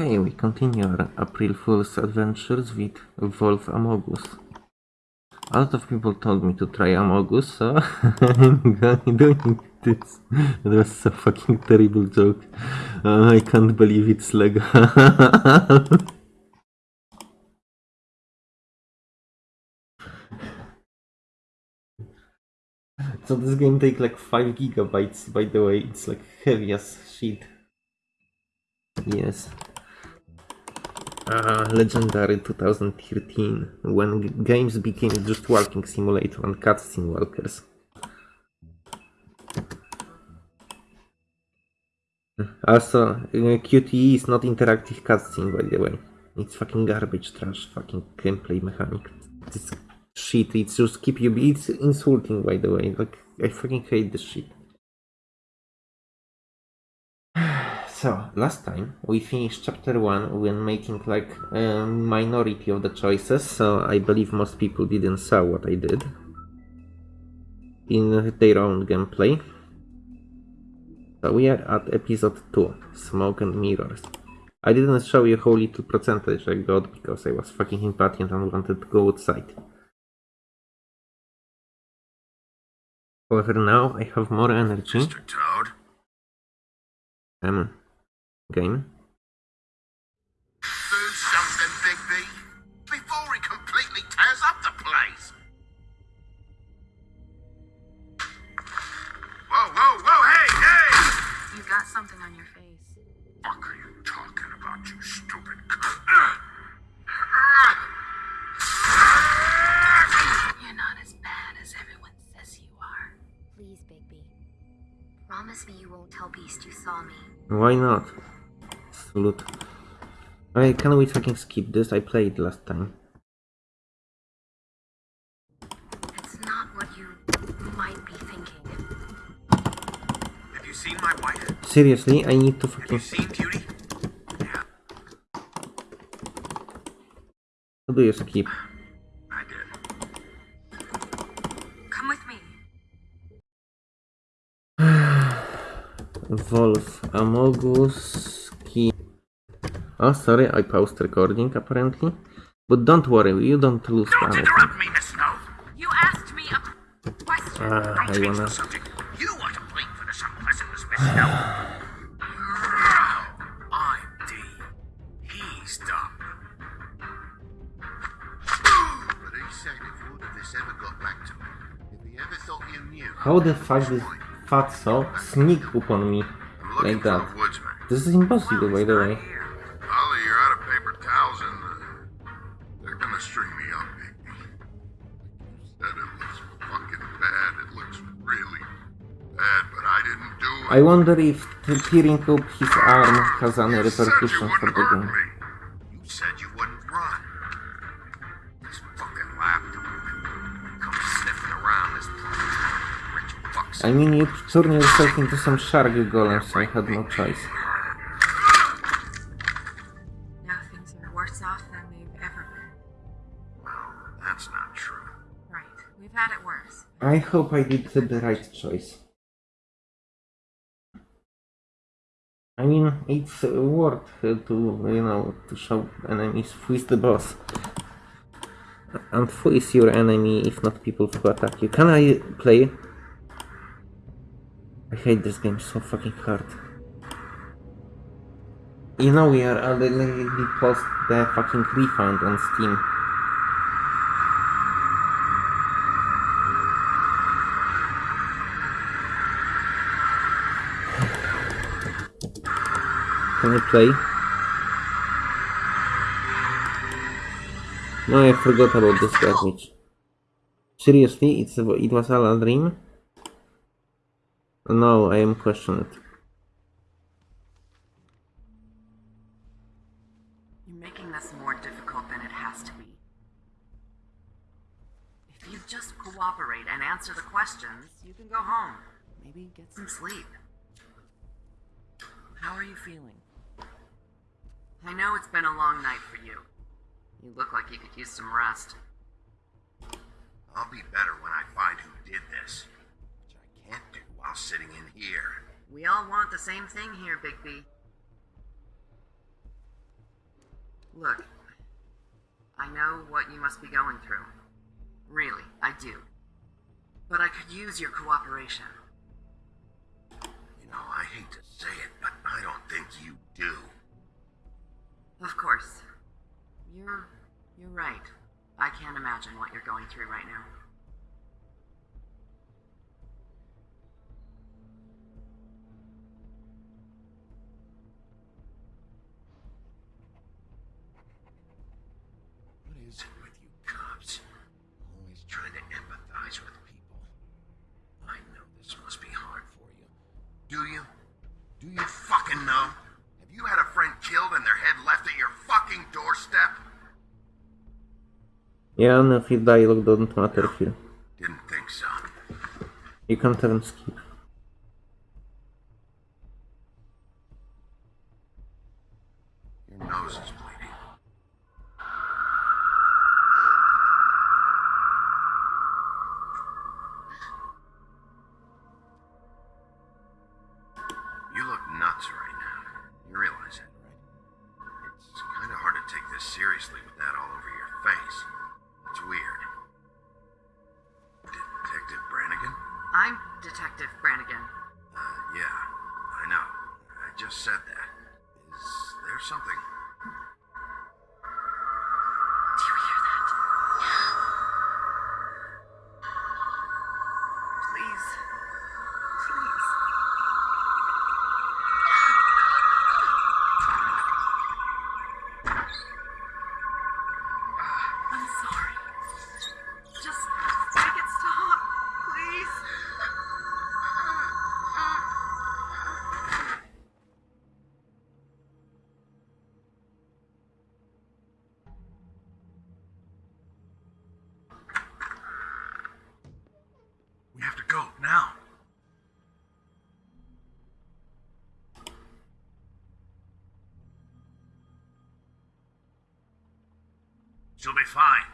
Okay, we continue our April Fool's adventures with Wolf Amogus. A lot of people told me to try Amogus, so I'm doing this. That was so fucking terrible joke. Uh, I can't believe it's legal. so this game takes like 5 gigabytes, by the way. It's like heavy as shit. Yes. Uh, legendary 2013, when games became just walking simulator and cutscene walkers. Also, uh, QTE is not interactive cutscene, by the way. It's fucking garbage trash, fucking gameplay mechanic. It's shit, it's just keep you. It's insulting, by the way. Like, I fucking hate this shit. So, last time we finished chapter 1 when making like a minority of the choices, so I believe most people didn't saw what I did in their own gameplay. So we are at episode 2, Smoke and Mirrors. I didn't show you how little percentage I got because I was fucking impatient and wanted to go outside. However, now I have more energy. Mr. Toad? Um, game. Do something, Bigby, before he completely tears up the place. Whoa, whoa, whoa, hey, hey! You got something on your face. Fuck are you talking about, you stupid You're not as bad as everyone says you are. Please, Bigby. Promise me you won't tell Beast you saw me. Why not? Salute. Okay, can we fucking skip this? I played last time. It's not what you might be thinking. Have you seen my wife? Seriously, I need to Have fucking... you seen Beauty? Yeah, How do you skip? I did. Come with me. Wolf Amogus Ki... Oh, sorry, I paused recording apparently. But don't worry, you don't lose Don't anything. interrupt me, Miss Snow! You asked me a question. Ah, I Change wanna... the subject. You want to blame for this unpleasantness, Miss Snow. I'm D. He's dumb. But he said if all of this ever got back to him, if he ever thought you knew, How the fuck did Fatso sneak upon me like that? This is impossible, by the way. I wonder if tearing up his arm has any you said you repercussions for the game. You said you wouldn't run. This fucking lapdog. Come sniffing around this place. Rich fucks. I mean, you turned yourself into some shark golem, so I had no choice. Now things worse off than they've ever been. Well, that's not true. Right. We've had it worse. I hope I did the right choice. Mean, it's worth to, you know, to show enemies is the boss. And who is your enemy if not people who attack you? Can I play? I hate this game so fucking hard. You know we are already post the fucking refund on Steam. Can I play? No, I forgot about this garbage. Seriously, it's a, it was all a dream? No, I am questioned. You're making this more difficult than it has to be. If you just cooperate and answer the questions, you can go home. Maybe get some sleep. How are you feeling? I know it's been a long night for you. You look like you could use some rest. I'll be better when I find who did this, which I can't do while sitting in here. We all want the same thing here, Bigby. Look, I know what you must be going through. Really, I do. But I could use your cooperation. You know, I hate to say it, but I don't think you do. Of course. You're you're right. I can't imagine what you're going through right now. What is it with you cops? Always trying to empathize with people. I know this must be hard for you. Do you? Do you fucking know? You had a friend killed and their head left at your fucking doorstep? Yeah, no, if dialogue doesn't matter here. Didn't think so. You can't even skip. She'll be fine.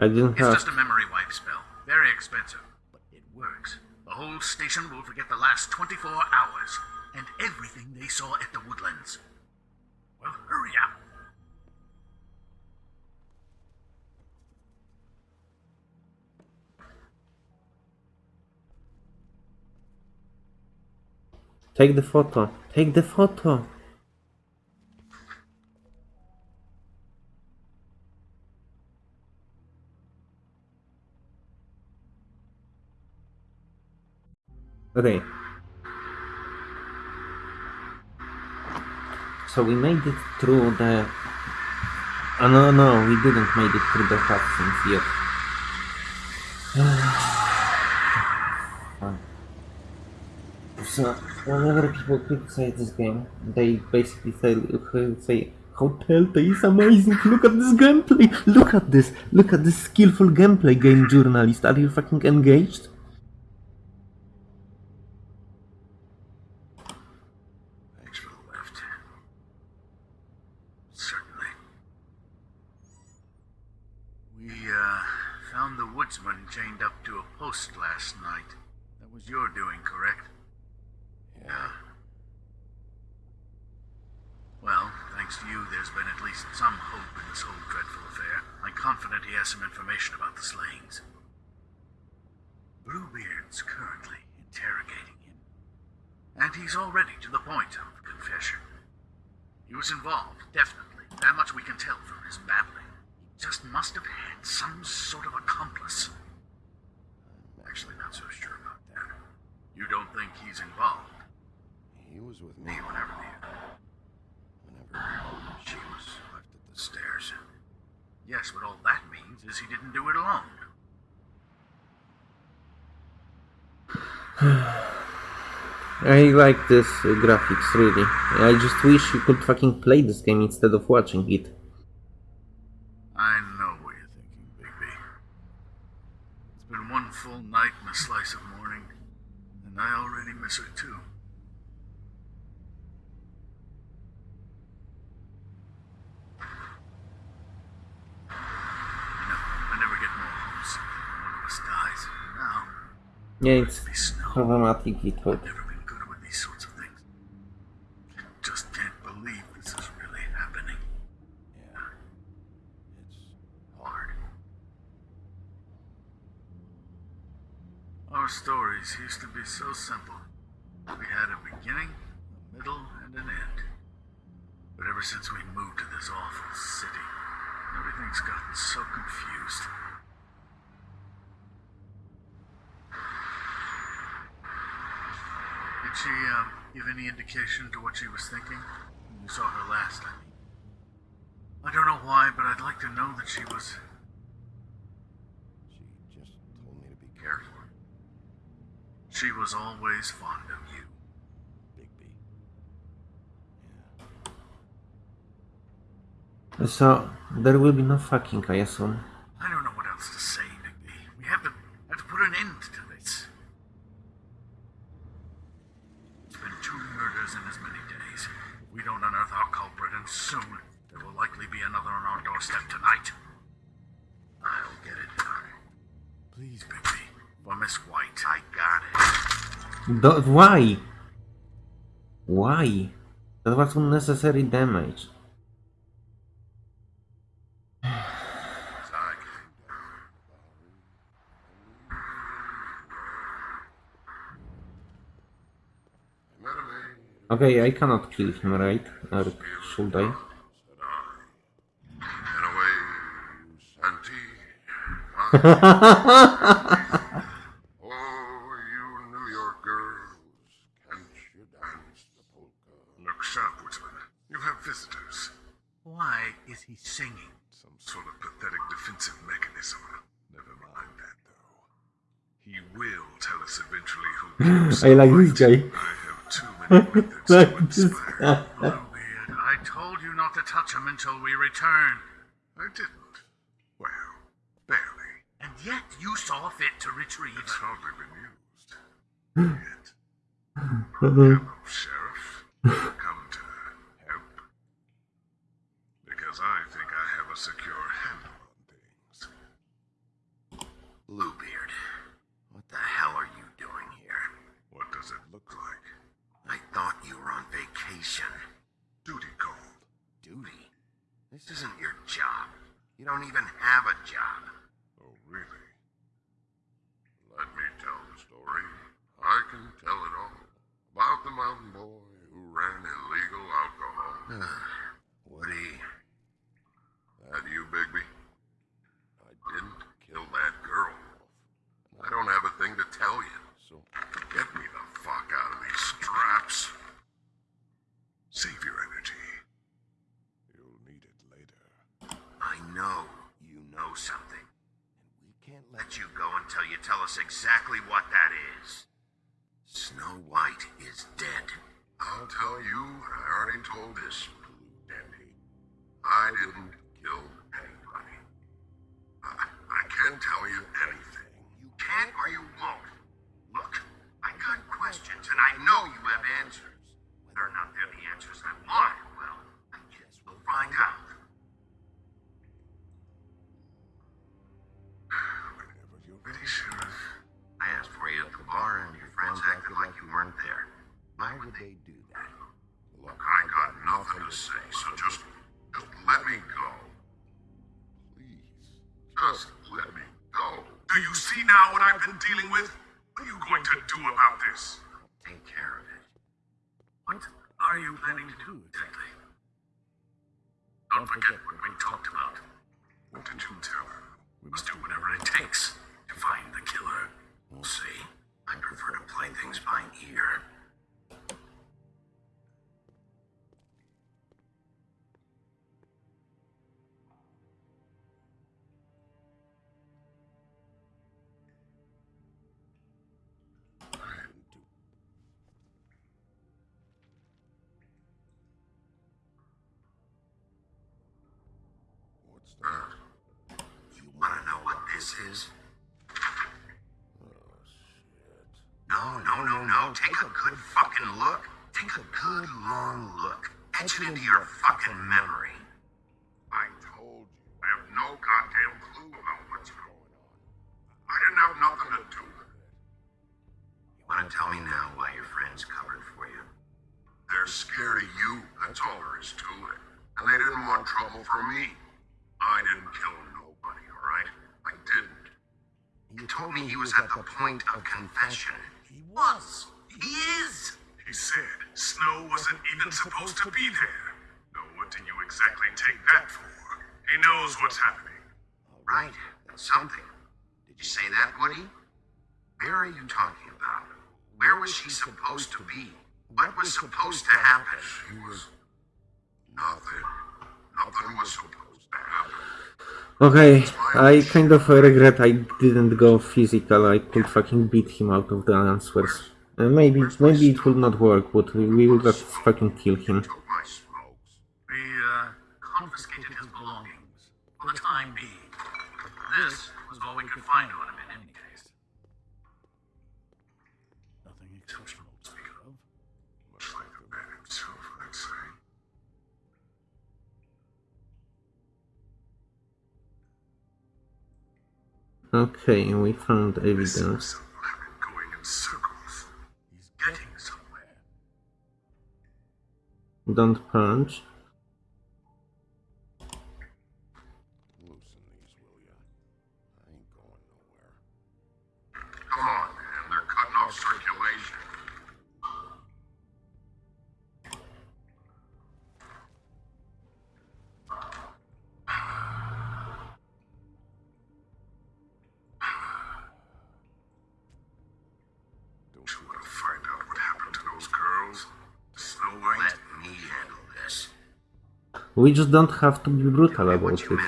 I didn't It's have. just a memory wipe spell. Very expensive, but it works. The whole station will forget the last 24 hours and everything they saw at the woodlands. Well, hurry up. Take the photo. Take the photo. So we made it through the. Oh no, no, we didn't made it through the cutscenes yet. So whenever people criticize this game, they basically say, say how Telltale is amazing. Look at this gameplay. Look at this. Look at this skillful gameplay, game journalist. Are you fucking engaged? Thanks for the lift. Certainly. We, uh, found the woodsman chained up to a post last night. That was your doing, correct? Yeah. Well, thanks to you, there's been at least some hope in this whole dreadful affair. I'm confident he has some information about the slayings. Bluebeard's currently interrogating him. And he's already to the point of confession. He was involved, definitely. That much we can tell from his babbling. He just must have had some sort of accomplice. I'm actually not so sure about that. You don't think he's involved? He was with me whenever the. whenever she was left at the stairs. Yes, but all that means is he didn't do it alone. I like this uh, graphics really. I just wish you could fucking play this game instead of watching it. I know what you're thinking, Bigby. It's been one full night and a slice of morning, and I already miss her too. I I never get more when one of us dies. Now, Yeah, it's problematic it would. stories used to be so simple. We had a beginning, a middle, and an end. But ever since we moved to this awful city, everything's gotten so confused. Did she um, give any indication to what she was thinking when you saw her last? I mean, I don't know why, but I'd like to know that she was She was always fond of you. Bigby. Yeah. So, there will be no fucking, I assume. I don't know what else to say. Do why? Why? That was unnecessary damage. Okay, I cannot kill him, right? Or should I? I like you, Jay. I I told you not to touch him until we return. I didn't. Well, barely. And yet you saw fit to retrieve It's hardly been used. Uh-huh. Yet. is. Oh, shit. No, no, no, no. Take a good fucking look. Take a good long look. Etch it into your fucking memory. confession. He was. He is. He said Snow wasn't even supposed to be there. Now what do you exactly take that for? He knows what's happening. Right. That's something. Did you say that, Woody? Where are you talking about? Where was she supposed to be? What was supposed to happen? She was Okay, I kind of regret I didn't go physical. I could fucking beat him out of the answers. Uh, maybe, maybe it will not work, but we will just fucking kill him. Okay, and we found evidence. Don't punch. We just don't have to be brutal about it.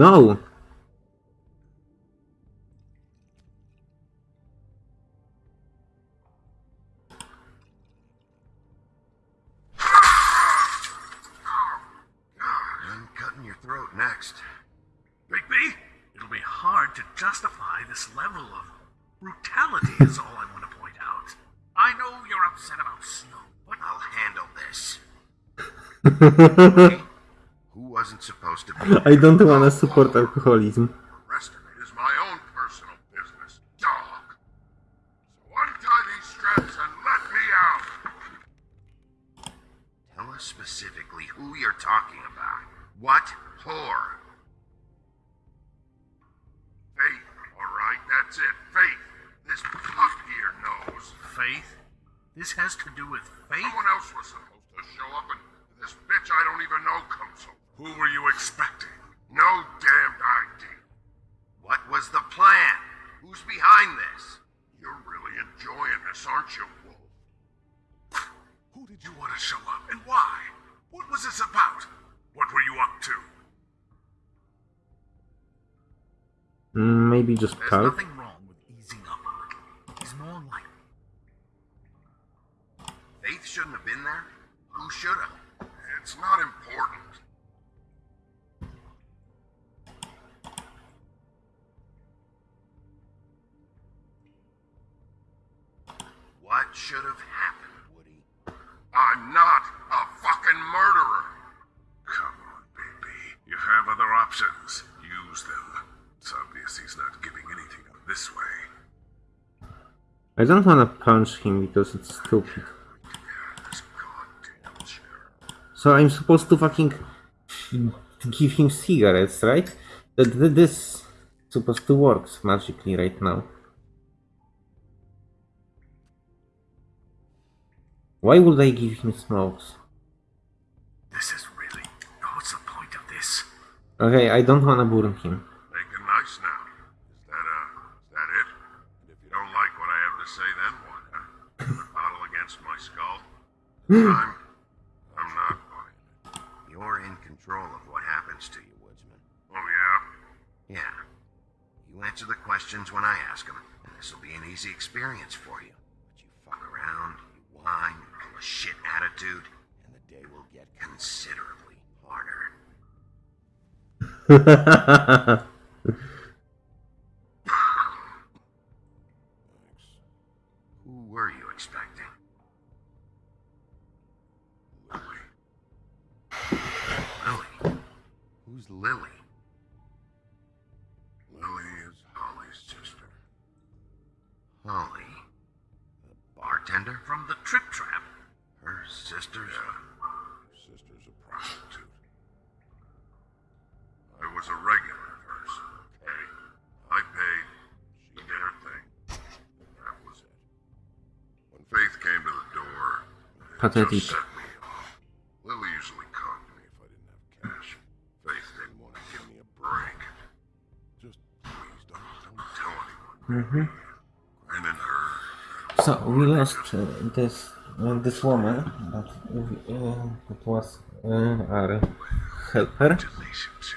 No. I'm cutting your throat next. Bigby, it'll be hard to justify this level of brutality is all I want to point out. I know you're upset about Snow, but I'll handle this. okay? I don't wanna support alkoholizm. don't wanna punch him because it's stupid. So I'm supposed to fucking give him cigarettes, right? That this supposed to work magically right now. Why would I give him smokes? This is really what's the point of this? Okay, I don't wanna burn him. I'm, I'm not buying. You're in control of what happens to you, Woodsman. Oh, yeah? Yeah. You answer the questions when I ask them, and this will be an easy experience for you. But you fuck around, you whine, you pull a shit attitude, and the day will get considerably harder. Lily? Lily is Holly's sister. Holly. The bartender? From the Trip Trap. Her sister's. Her sister's a prostitute. I was a regular at first. Okay. I paid. She did her thing. That was it. When Faith came to the door, it Pathetic. Anyone. Grin and her. So we lost uh, this uh, this woman, but uh, it was uh, our helper. Congratulations,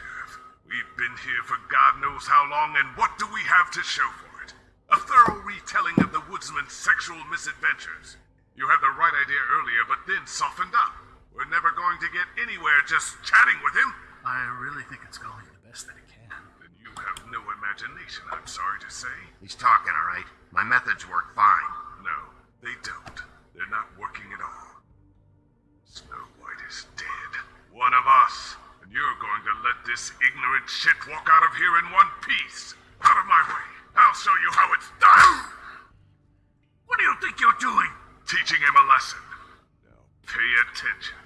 We've been here for God knows how long, and what do we have to show for it? A thorough retelling of the woodsman's sexual misadventures. You had the right idea earlier, but then softened up. We're never going to get anywhere just chatting with him. I really think it's going the best that it can. Then you have no imagination, I'm sorry to say. He's talking, all right? My methods work fine. No, they don't. They're not working at all. Snow White is dead. One of us. And you're going to let this ignorant shit walk out of here in one piece. Out of my way. I'll show you how it's done. What do you think you're doing? Teaching him a lesson. Now pay attention.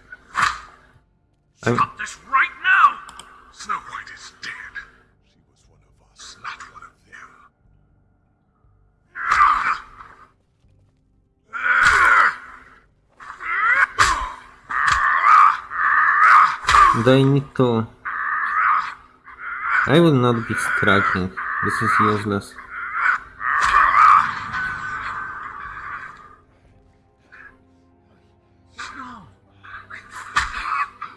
I'm- Stop this right now! Snow White is dead. They need to. I will not be striking. This is useless. No.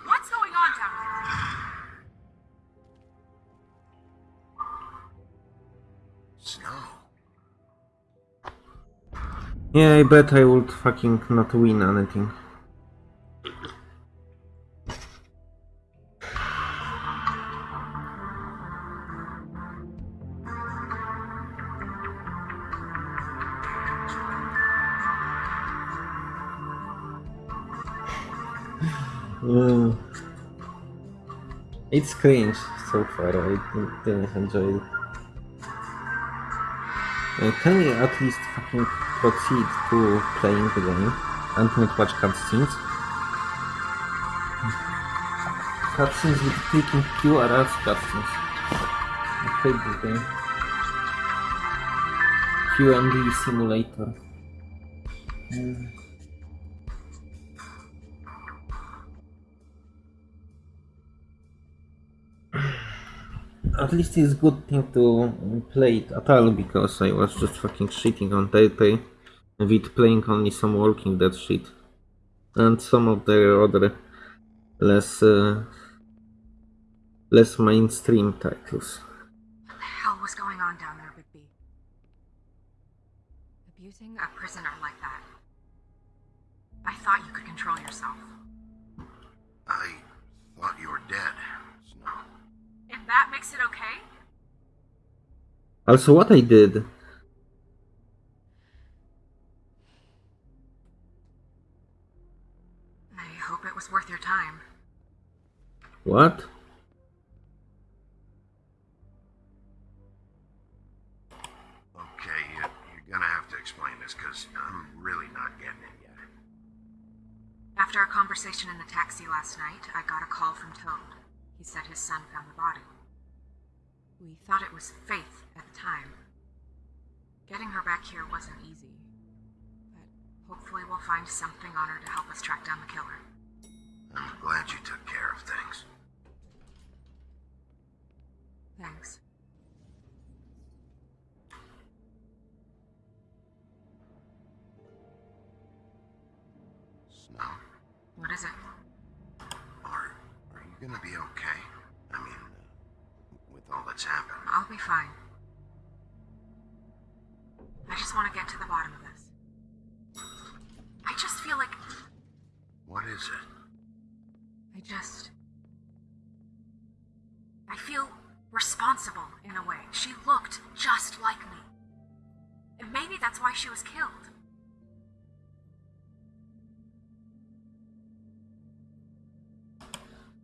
What's going on down there? Snow. Yeah, I bet I would fucking not win anything. Mm. It's cringe so far, I didn't, enjoy it. Uh, can we at least fucking proceed to playing the game and not watch cutscenes? Cutscenes with clicking Q are as cutscenes. I hate this game. Q&D simulator. Mm. At least it's good thing to play it at all because I was just fucking shitting on Telltale with playing only some Walking Dead shit and some of their other less uh, less mainstream titles. What the hell was going on down there, Bigby? Abusing a prisoner like that. I thought you could control yourself. I thought you were dead, Snow. If that makes it okay? Also, what I did, I hope it was worth your time. what? Okay, you, you're gonna have to explain this, because I'm really not getting it yet. After our conversation in the taxi last night, I got a call from Toad. He said his son found the body. We thought it was Faith at the time. Getting her back here wasn't easy. But hopefully we'll find something on her to help us track down the killer. I'm glad you took care of things. Thanks. Snow, What is it? are, are you gonna be okay? I mean, with all that's happened. I'll be fine. I just want to get to the bottom of this. I just feel like What is it? I just. I feel responsible in a way. She looked just like me. And maybe that's why she was killed.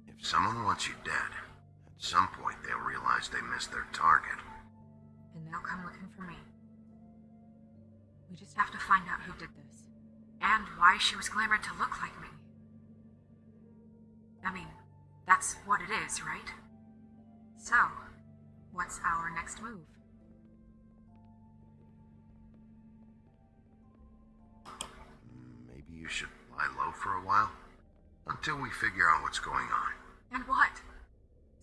If someone wants you dead, some point they'll realize they missed their target. And they'll come looking for me. We just have to find out who did this. And why she was glamored to look like me. I mean, that's what it is, right? So, what's our next move? Maybe you should lie low for a while? Until we figure out what's going on. And what?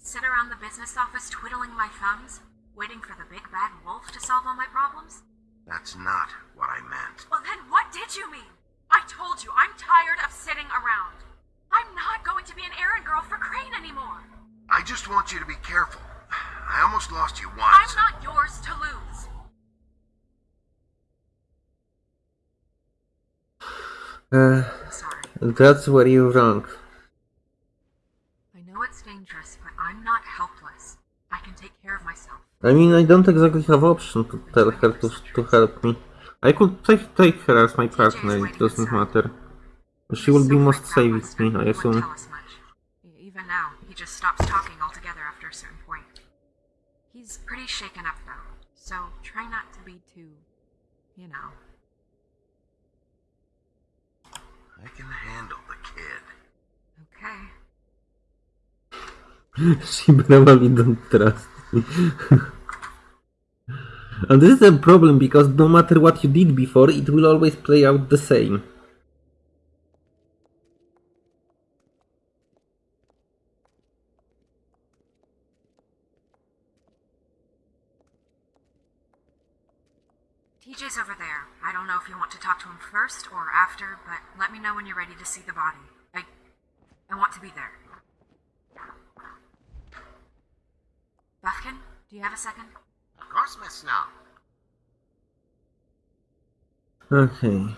Sit around the business office twiddling my thumbs, waiting for the big bad wolf to solve all my problems? That's not what I meant. Well, then what did you mean? I told you, I'm tired of sitting around. I'm not going to be an errand girl for Crane anymore. I just want you to be careful. I almost lost you once. I'm not yours to lose. Uh, Sorry. that's where you're wrong. I know it's dangerous, but I'm not helpless. I can take care of myself. I mean, I don't exactly have option to tell her to, to help me. I could take, take her as my partner, it doesn't matter. She will be most freaked safe with me, I night, he assume. tell us much. Even now, he just stops talking altogether after a certain point. He's pretty shaken up though, so try not to be too, you know. I can handle the kid. Okay. she probably don't trust me. and this is a problem because no matter what you did before, it will always play out the same. TJ's over there. I don't know if you want to talk to him first or after, but let me know when you're ready to see the body. I. I want to be there. Buufkin, do you have a second? Miss Snow. Okay.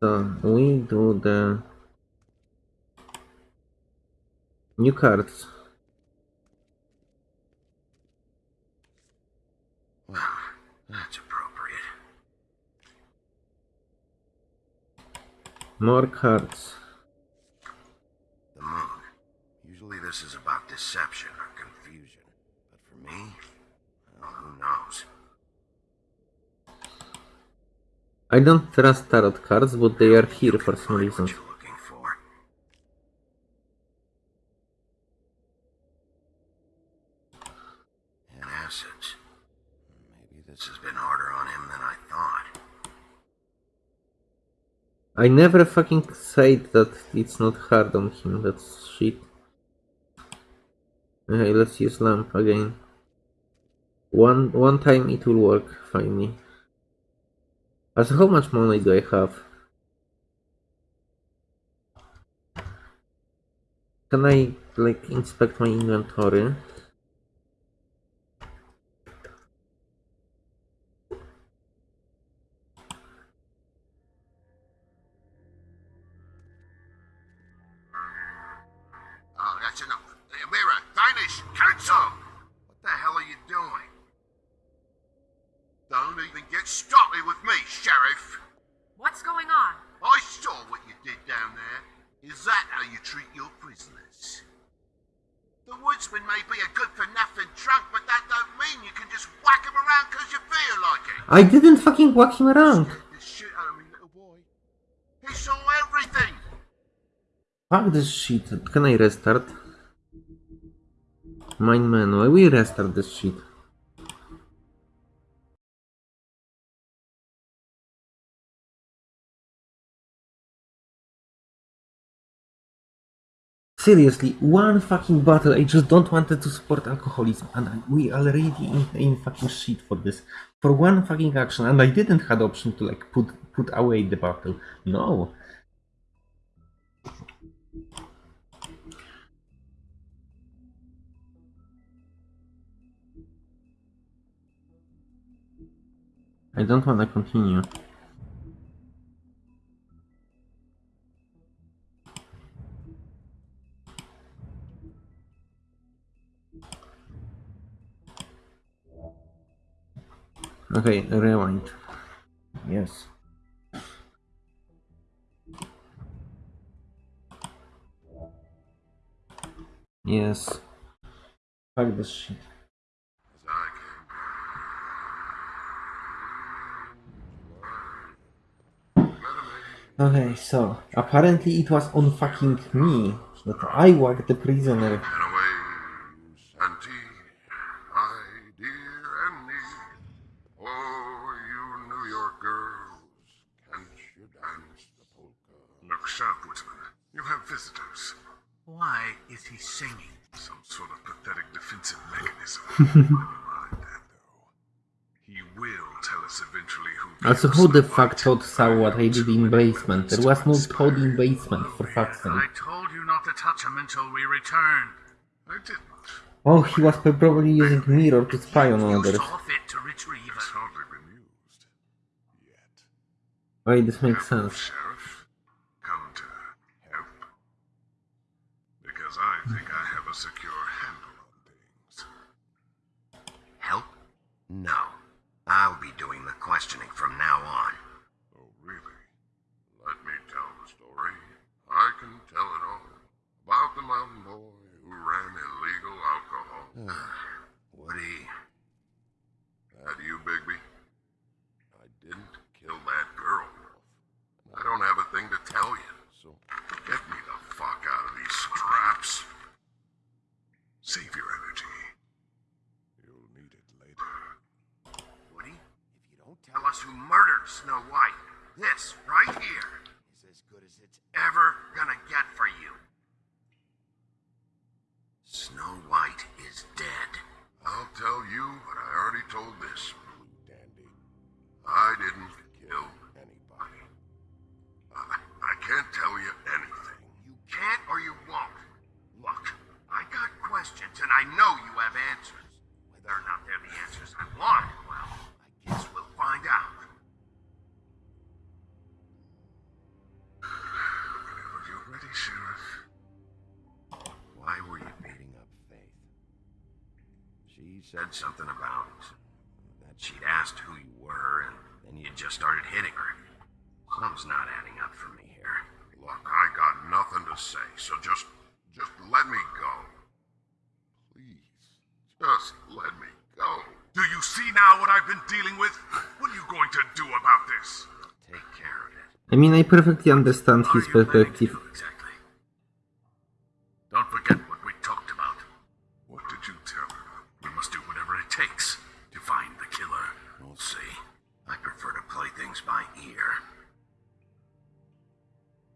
So we do the new cards. That's appropriate. More cards. The moon. Usually this is about deception or confusion. But for me, well, who knows? I don't trust tarot cards, but they are here for some reason. What you're looking for. An acids. Maybe this has been harder on him than I thought. I never fucking said that it's not hard on him, that's shit. Okay, let's use lamp again. One one time it will work finally. As how much money do I have? Can I like inspect my inventory? I didn't fucking whack him around! Fuck this shit. Can I restart? Mind menu. I will restart this shit. Seriously, one fucking battle. I just don't want to support alcoholism, and we already in, in fucking shit for this. For one fucking action, and I didn't had option to like put put away the battle. No. I don't want to continue. Okay, rewind. Yes. Yes. Fuck this shit. As I came Okay, so apparently it was on fucking me that I whacked the prisoner. And away, Santi, my dear Annie. Oh, you New York girls, can't you dance the polka? Look sharp, Woodsman. You have visitors. Why is he singing? Some sort of pathetic defensive mechanism. Never mind that, though. He will tell us eventually who. Also, who the fuck White. Todd saw what I did in basement? There was no Todd in basement, for fuck's sake. I told you not to touch him until we return. I didn't. Oh, he was probably using mirror to spy on You others. saw fit to retrieve It's it. hardly been used. Yet. Wait, this makes sense. Sheriff, come to help? Because I think I have a secure handle on things. Help? No. I'll be doing the questioning from now on. Oh, really? Let me tell the story. I can tell it all. About the mountain boy who ran illegal alcohol. Ah, Woody, That you, Bigby? I didn't kill that girl. And I don't have a thing to tell you, so get me the fuck out of these straps. Save your energy. You'll need it later. Woody, if you don't tell us who murdered Snow White, this right here is as good as it's ever gonna get for you. Snow White is dead. I'll tell you what I already told this dandy. I didn't kill anybody. I, I can't tell you anything. You can't or you won't. Look, I got questions and I know you have answers. Whether or not they're the answers I want, said something about that she'd asked who you were and then you just started hitting her. Something's not adding up for me here. Look, I got nothing to say, so just just let me go. Please. Just let me go. Do you see now what I've been dealing with? What are you going to do about this? Take care of it. I mean, I perfectly understand his you planning to perspective. exactly?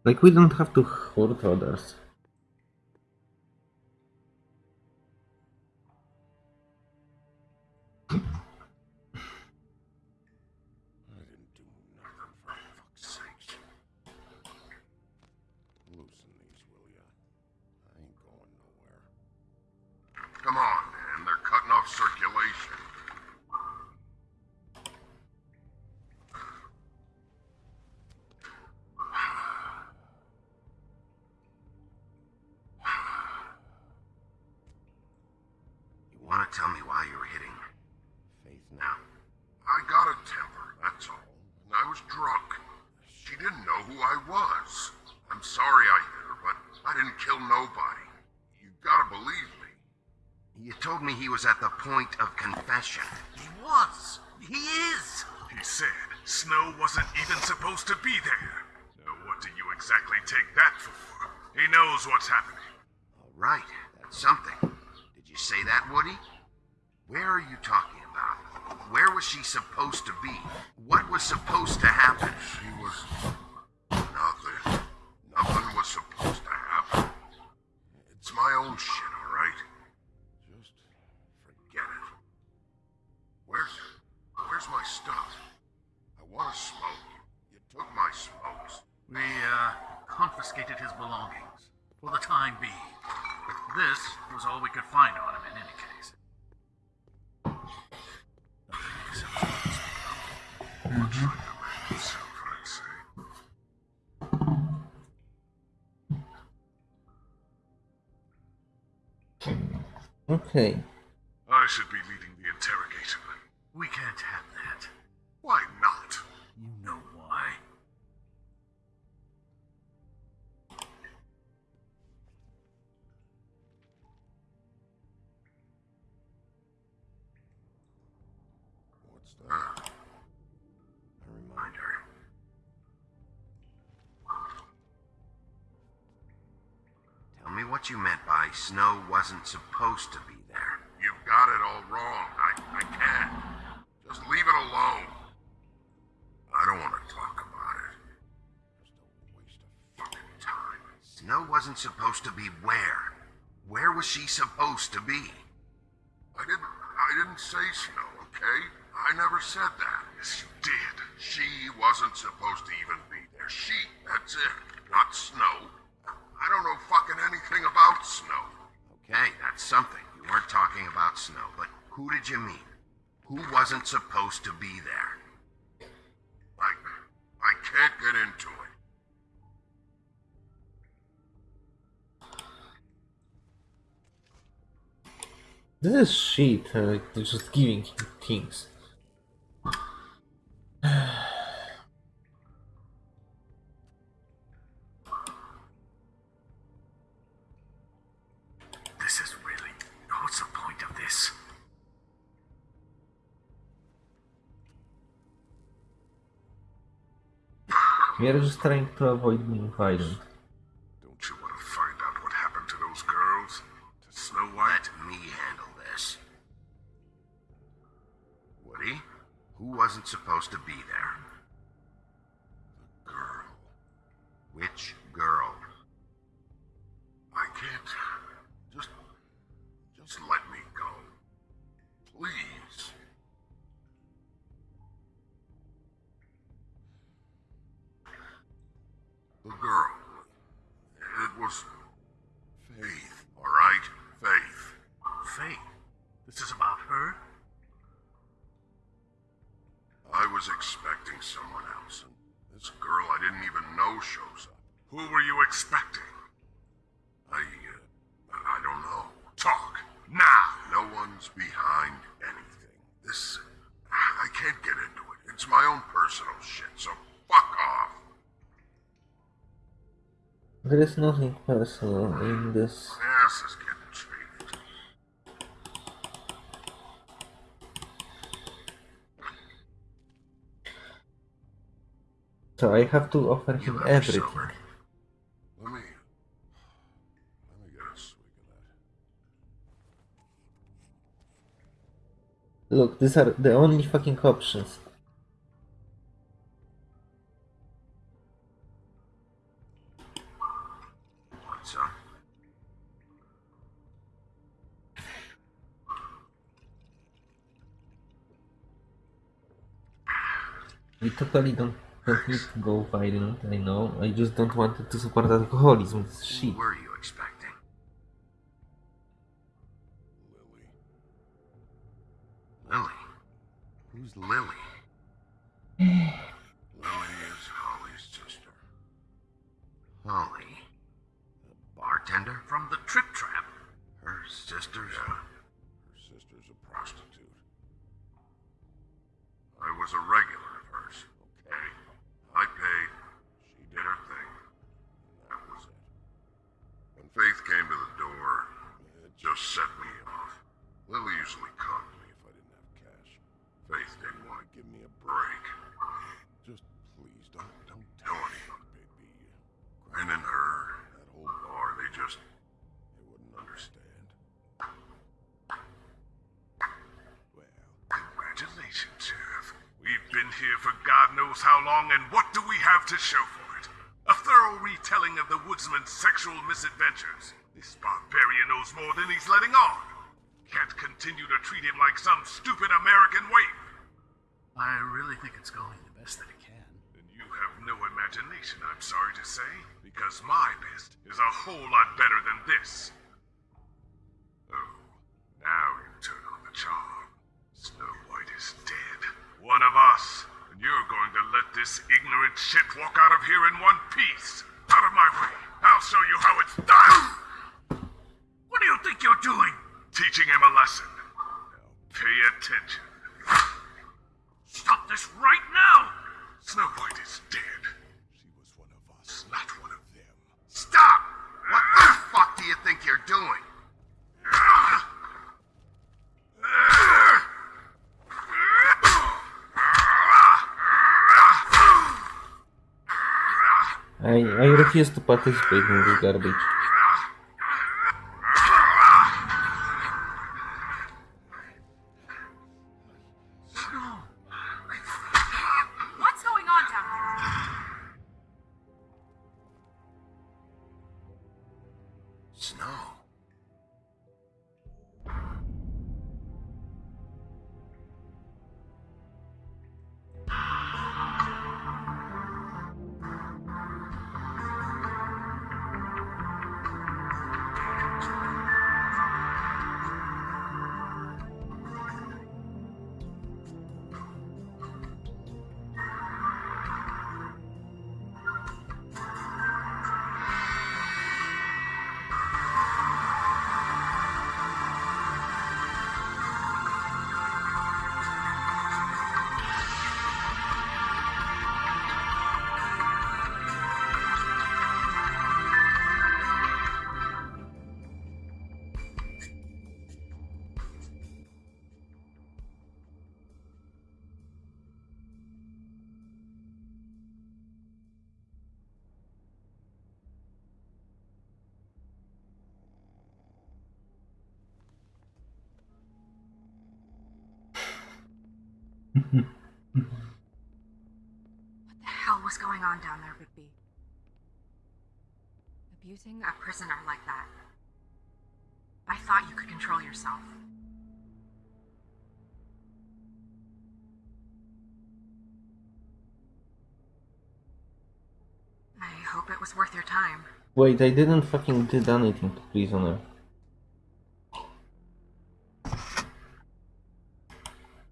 Like, we don't have to hurt others. Okay. I should be leading the interrogation. We can't have that. Why not? You know why. What's that? A reminder. Tell me what you meant by Snow wasn't supposed to be there. You've got it all wrong. I, I can't. Just leave it alone. I don't want to talk about it. Just a waste of fucking time. Snow wasn't supposed to be where? Where was she supposed to be? I didn't. I didn't say Snow. Okay? I never said that. Yes, you did. She wasn't supposed to even be there. She. That's it. Not Snow. I don't know fucking anything about Snow. Okay, that's something. You weren't talking about Snow, who did you mean? Who wasn't supposed to be there? I. I can't get into it. This is shit. Uh, just giving him things. We are just trying to avoid being violent. This. Is getting chafed. So I have to offer him everything. Let me. Let me get a swig of that. Look, these are the only fucking options. Totally don't, need to go violent, I know. I just don't want it to support alcoholism. It's shit. Sheriff. We've been here for God knows how long, and what do we have to show for it? A thorough retelling of the woodsman's sexual misadventures. This barbarian knows more than he's letting on. Can't continue to treat him like some stupid American waif. I really think it's going the best that it can. Then you have no imagination, I'm sorry to say, because my best is a whole lot better than this. One of us. And you're going to let this ignorant shit walk out of here in one piece. Out of my way. I'll show you how it's done. What do you think you're doing? Teaching him a lesson. Now pay attention. Stop this right now! Snow White is dead. She was one of us, not one of them. Stop! What the fuck do you think you're doing? I, I refuse to participate in this Wait, I didn't fucking did anything to prisoner.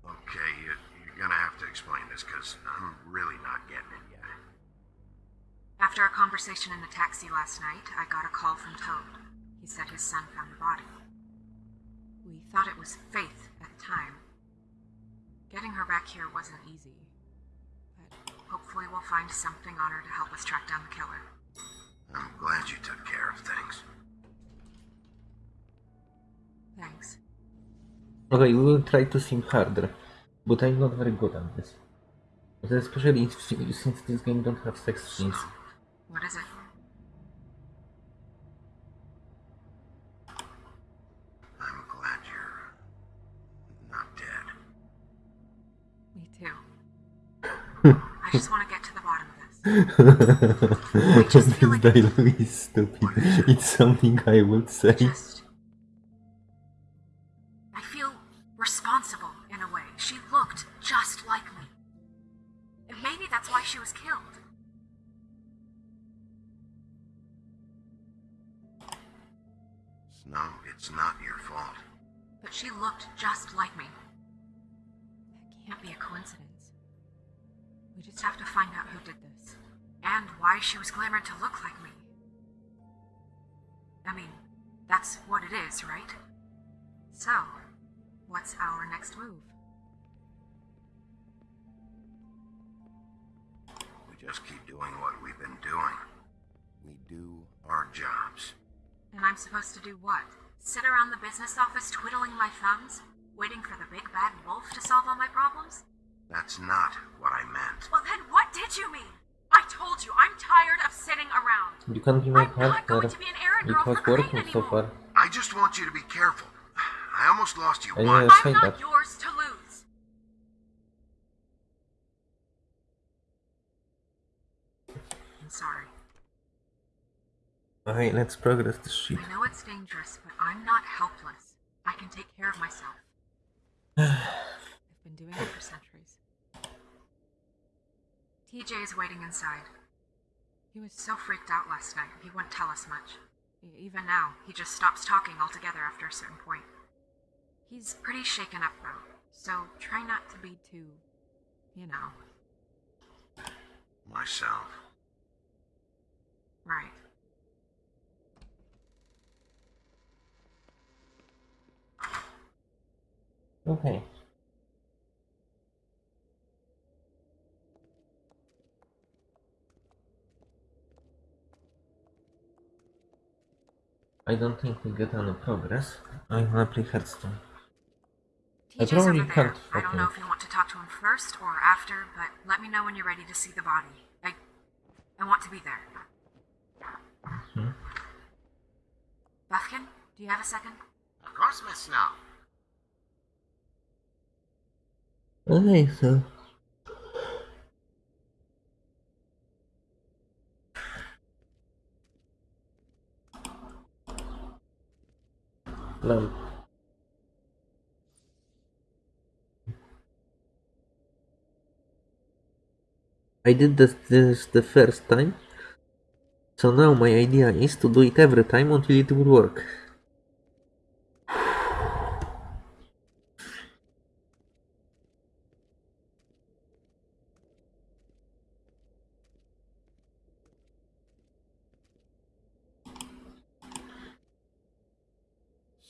Okay, you, you're gonna have to explain this, because I'm really not getting it yet. After a conversation in the taxi last night, I got a call from Toad. He said his son found the body. We thought it was Faith at the time. Getting her back here wasn't easy. But hopefully we'll find something on her to help us track down the killer. I'm glad you took care of things. Thanks. Okay, we will try to seem harder, but I'm not very good at this. But especially if- since this game don't have sex scenes. What is it? I'm glad you're not dead. Me too. I just want to get to the bottom of this. just this like- dialogue is stupid. It's something I would say. Just. I feel responsible in a way. She looked just like me. And maybe that's why she was killed. No, it's not your fault. But she looked just like me. That can't be a coincidence. We just have to find out who did this. And why she was glamored to look like me. I mean, that's what it is, right? So, what's our next move? We just keep doing what we've been doing. We do our jobs. And I'm supposed to do what? Sit around the business office twiddling my thumbs? Waiting for the big bad wolf to solve all my problems? That's not what I meant. Well, then what did you mean? I told you, I'm tired of sitting around. You can't be my I'm not partner. going to be an errand It was for Crane working so far. I just want you to be careful. I almost lost you I know once. I say I'm not that. yours to lose. I'm sorry. Alright, let's progress this shit. I know it's dangerous, but I'm not helpless. I can take care of myself. I've been doing it for centuries. TJ is waiting inside. He was so freaked out last night, he wouldn't tell us much. Even now, he just stops talking altogether after a certain point. He's pretty shaken up, though, so try not to be too, you know, Myself. right. Okay. I don't think we get any progress. I wanna play Hearthstone. I probably over there. can't I don't know if you want to talk to him first or after, but let me know when you're ready to see the body. I, I want to be there. Hmm? Buufkin, do you have a second? Of course, Miss Snow. Okay, so. I did this, this the first time, so now my idea is to do it every time until it will work.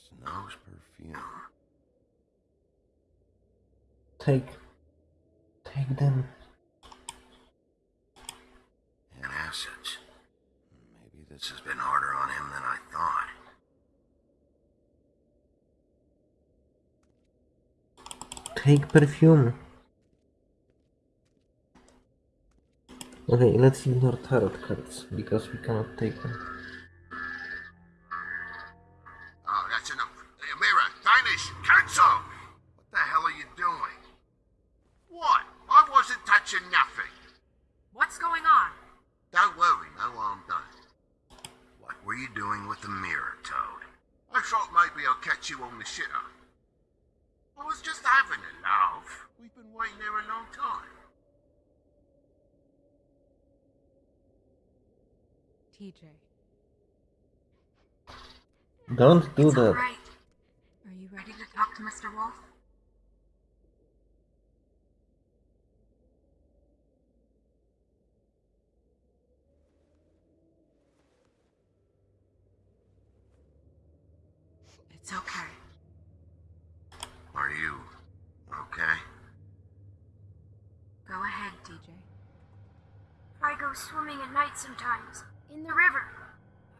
Snow's perfume. Take, take them. And acids. Maybe this has been harder on him than I thought. Take perfume. Okay, let's ignore tarot cards because we cannot take them. Maybe I'll you on the shitter. I was just having a laugh. We've been waiting there a long time. TJ. Don't do it's that. alright. Are you ready to talk to Mr. Wolf? It's okay. Are you okay? Go ahead, TJ. I go swimming at night sometimes, in the river.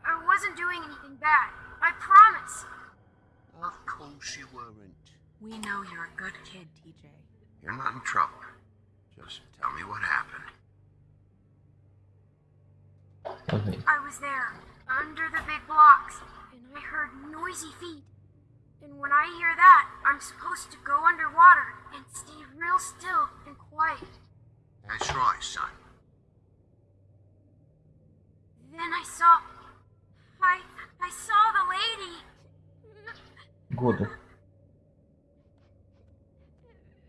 I wasn't doing anything bad. I promise. Of course you weren't. We know you're a good kid, TJ. You're not in trouble. Just tell me what happened. Okay. I was there, under the big blocks, and I heard noisy feet. And when I hear that, I'm supposed to go underwater and stay real still and quiet. That's right, son. Then I saw. I. I saw the lady. Good.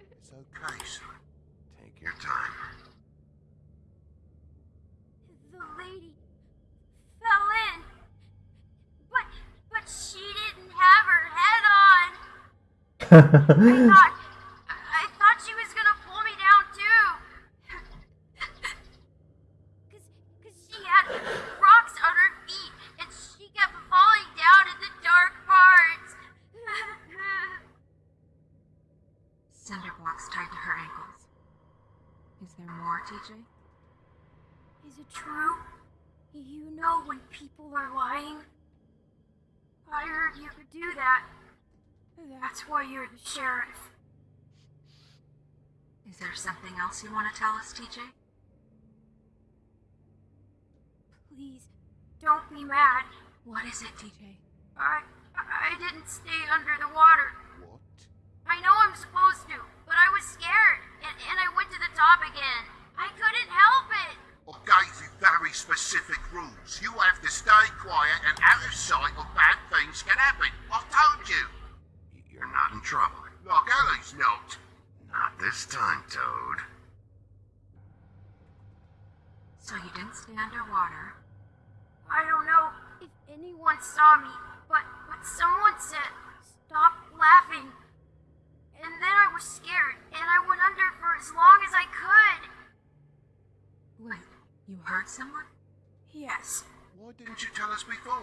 It's okay, son. Take your time. The lady fell in. But. But she didn't have her head on. I thought. I thought she was gonna pull me down too. Cause, cause she had rocks on her feet and she kept falling down in the dark parts. Cinder blocks tied to her ankles. Is there more, TJ? Is it true? You know when people are lying? I heard you could do that. That's why you're the sheriff. Is there something else you want to tell us, TJ? Please, don't be mad. What is it, TJ? I I didn't stay under the water. What? I know I'm supposed to, but I was scared, and, and I went to the top again. I couldn't help it. I gave you very specific rules. You have to stay quiet and out of sight or bad things can happen. I told you. You're not in trouble. Like Ellie's not. Not this time, Toad. So you didn't stay underwater. I don't know if anyone saw me, but, but someone said, stop laughing. And then I was scared, and I went under for as long as I could. Wait, you heard someone? Yes. Why didn't you tell us before?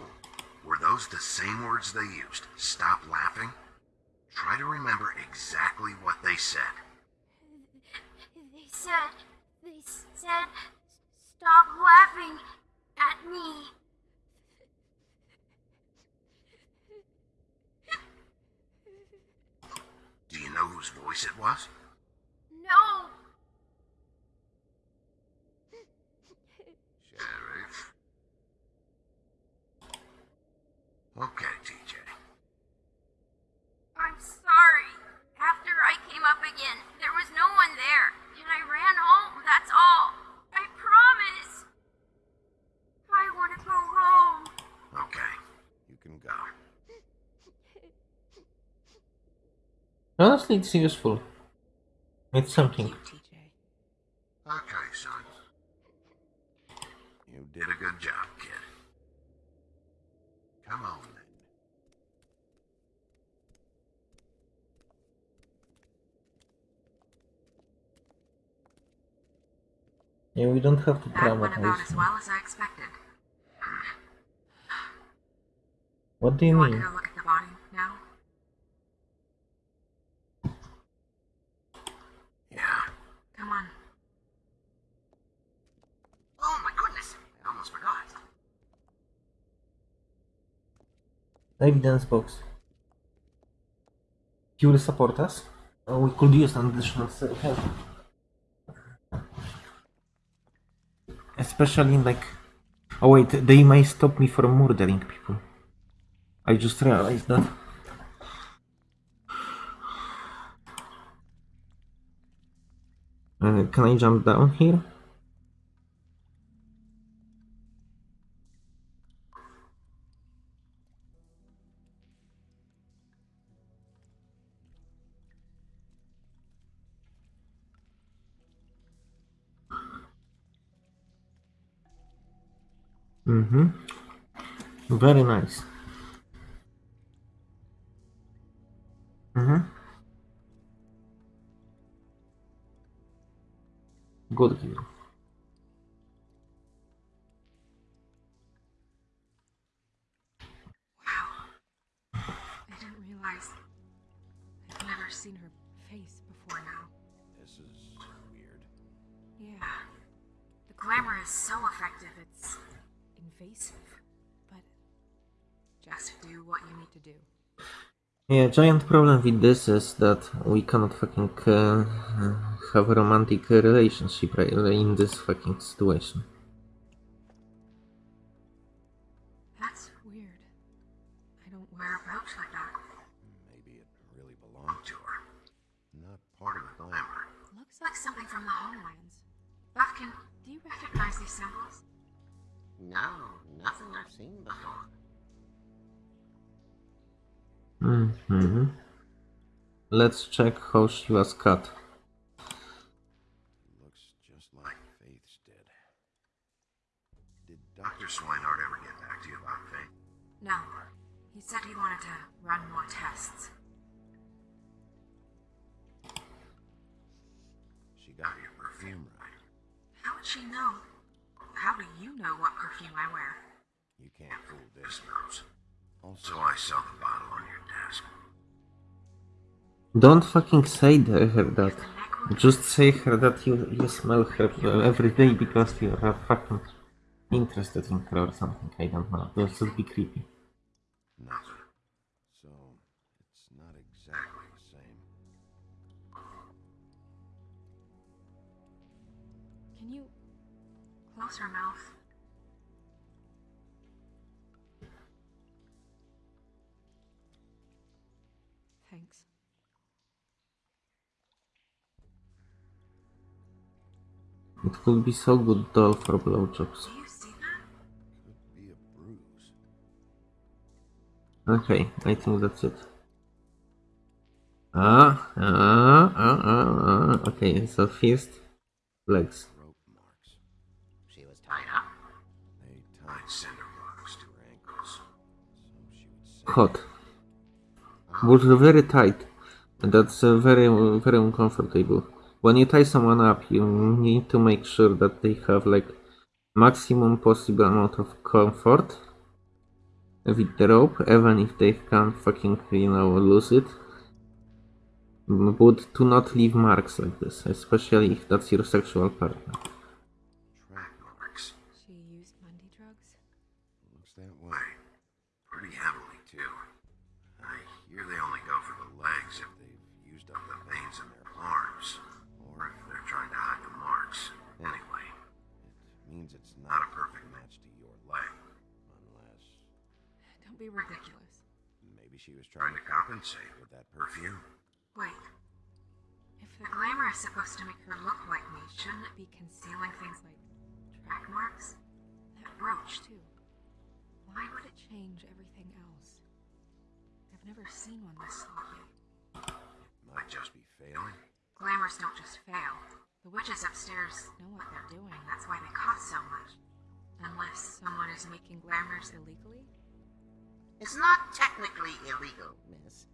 Were those the same words they used? Stop laughing? Try to remember exactly what they said. They said, they said, stop laughing at me. Do you know whose voice it was? No. Sheriff. Okay, TJ. I'm sorry. After I came up again, there was no one there, and I ran home, that's all. I promise. I want to go home. Okay, you can go. Honestly, it's useful. It's something. You, Okay, son. You did a good job, kid. Come on then. Yeah, we don't have to That went about as well as I expected. What do you You want mean? go look at the body now? Yeah. Come on. Oh my goodness! I almost forgot. Evidence box. You will support us? Oh, we could use an additional help. Especially like... Oh wait, they may stop me from murdering people. I just realized that. Uh, can I jump down here? Very nice. Mm-hmm. Good game. Wow. I didn't realize. I've never seen her face before now. This is weird. Yeah. The glamour is so effective, it's invasive. But just do what you need to do. Yeah, giant problem with this is that we cannot fucking uh, have a romantic relationship in this fucking situation. That's weird. I don't wear a brooch like that. Maybe it really belonged To her. Not part of the glamour. Looks like something from the homelands. Buufkin, do you recognize these symbols? No, nothing I've seen before. Mm-hmm. Let's check how she was cut. Looks just like Faith's did. Did Dr. Swinehart ever get back to you about Faith? No. He said he wanted to run more tests. She got your perfume right. How would she know? How do you know what perfume I wear? You can't fool this nose. Also, I saw the bottle on your desk. Don't fucking say the- her that. Just say her that you, you smell her every day because you are fucking interested in her or something. I don't know. That would be creepy. Nothing. So, it's not exactly the same. Can you close her mouth? It could be so good doll for blowjobs. Okay, I think that's it. Ah, ah, ah, ah, ah. Okay, so first legs. She was tied blocks to her ankles. Hot. Was very tight. And that's uh, very, very uncomfortable. When you tie someone up, you need to make sure that they have like maximum possible amount of comfort with the rope, even if they can't fucking, you know, lose it. But to not leave marks like this, especially if that's your sexual partner. Trying to compensate with that perfume. Wait. If the glamour is supposed to make her look like me, shouldn't it be concealing things like track marks? That brooch, too. Why would it change everything else? I've never seen one this sloppy. Might just be failing. Glamours don't just fail. The witches upstairs know what they're doing. That's why they cost so much. Unless someone is making glamours illegally? It's not technically illegal, miss.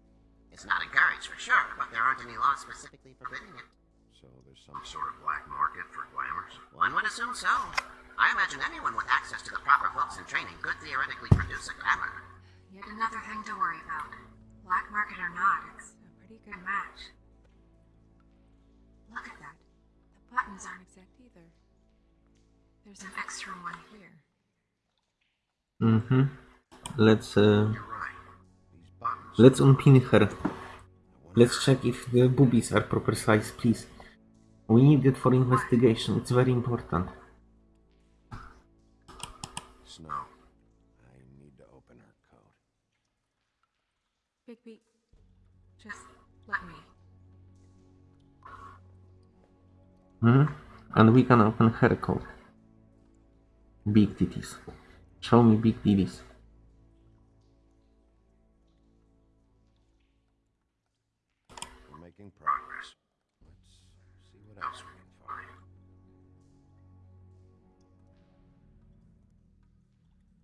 It's not encouraged for sure, but there aren't any laws specifically forbidding it. So there's some sort of black market for glamours. One would assume so. I imagine anyone with access to the proper books and training could theoretically produce a glamour. Yet another thing to worry about. Black market or not, it's a pretty good match. Look at that. The buttons aren't exact either. There's an extra one here. Mm-hmm. Let's uh, You're right. These buttons. let's unpin her. Let's check if the boobies are proper size, please. We need it for investigation. It's very important. Snow. I need to open her coat. Bigby, just let me. hmm And we can open her coat. Big titties. Show me big titties.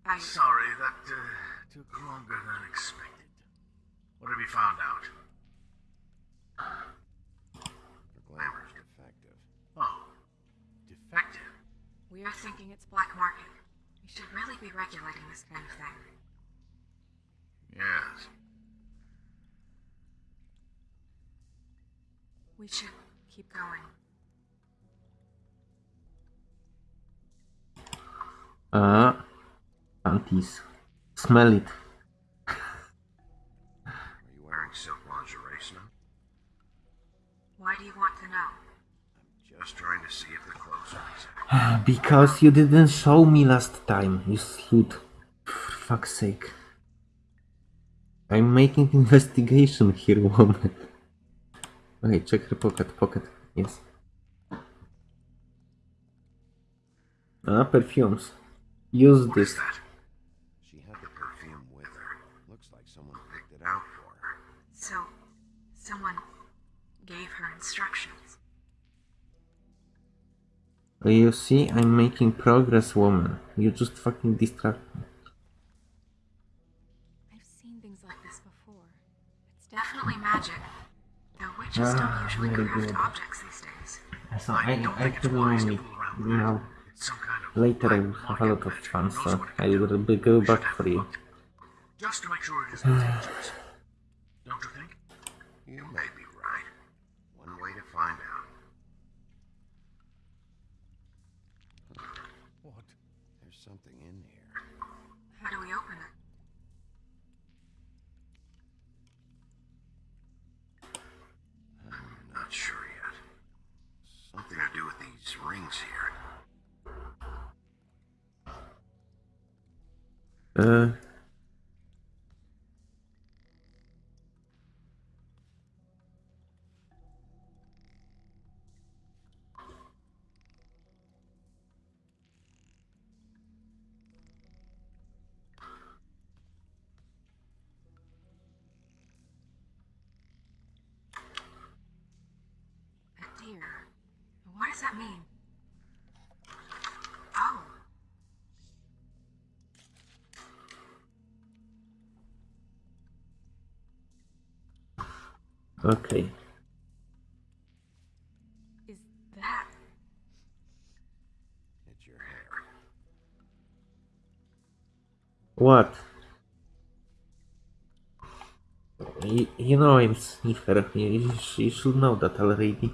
I. Sorry, that uh, took longer than expected. What have you found out? Her glamour's defective. Oh, defective. We are thinking it's black market. We should really be regulating this kind of thing. Yes. We should keep going. Ah, panties. Smell it. Are you wearing silk lingerie, Snow? Why do you want to know? I'm just trying to see if the clothes are exact. Because you didn't show me last time, you slut. For fuck's sake. I'm making investigation here, woman. Okay, check her pocket. Pocket. Yes. Ah, perfumes. Use What is this. You see, I'm making progress, woman. You just fucking distract me. I've seen things like this before. It's definitely magic. Though witches Ah, don't usually craft good. objects these days. So I, don't I think it's actually wise to fool around with now. some kind of Later I will have a lot of match. fun, so I will be. be go back for you. Just to make sure it isn't dangerous. Don't you think? You may Uh, Okay. Is that. It's your hair. What? You, you know I'm sniffer. You, you you should know that already.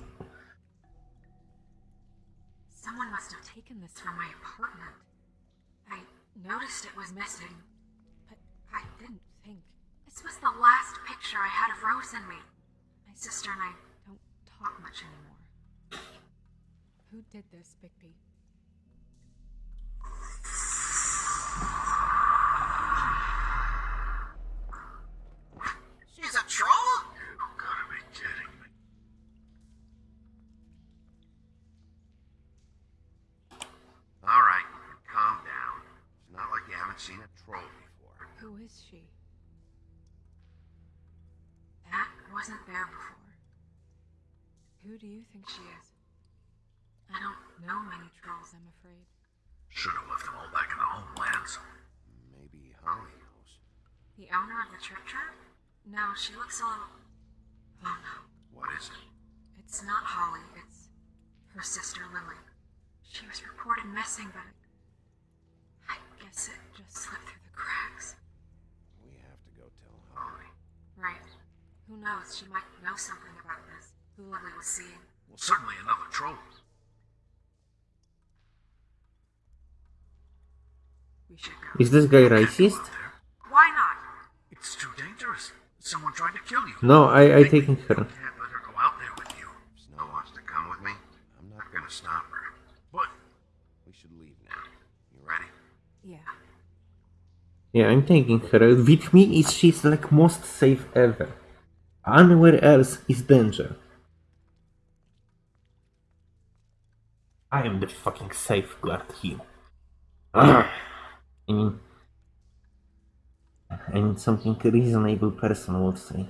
This guy racist? Why not? It's too dangerous. Someone tried to kill you. No, I, I Bigby, taking her. Can't let her go out there with you. If Snow wants to come with me, I'm not gonna stop her. But We should leave now. You ready? Yeah. Yeah, I'm taking her. With me, is she's like most safe ever. Anywhere else is danger. I am the fucking safeguard here. Ah. I mean, I mean something reasonable person would say.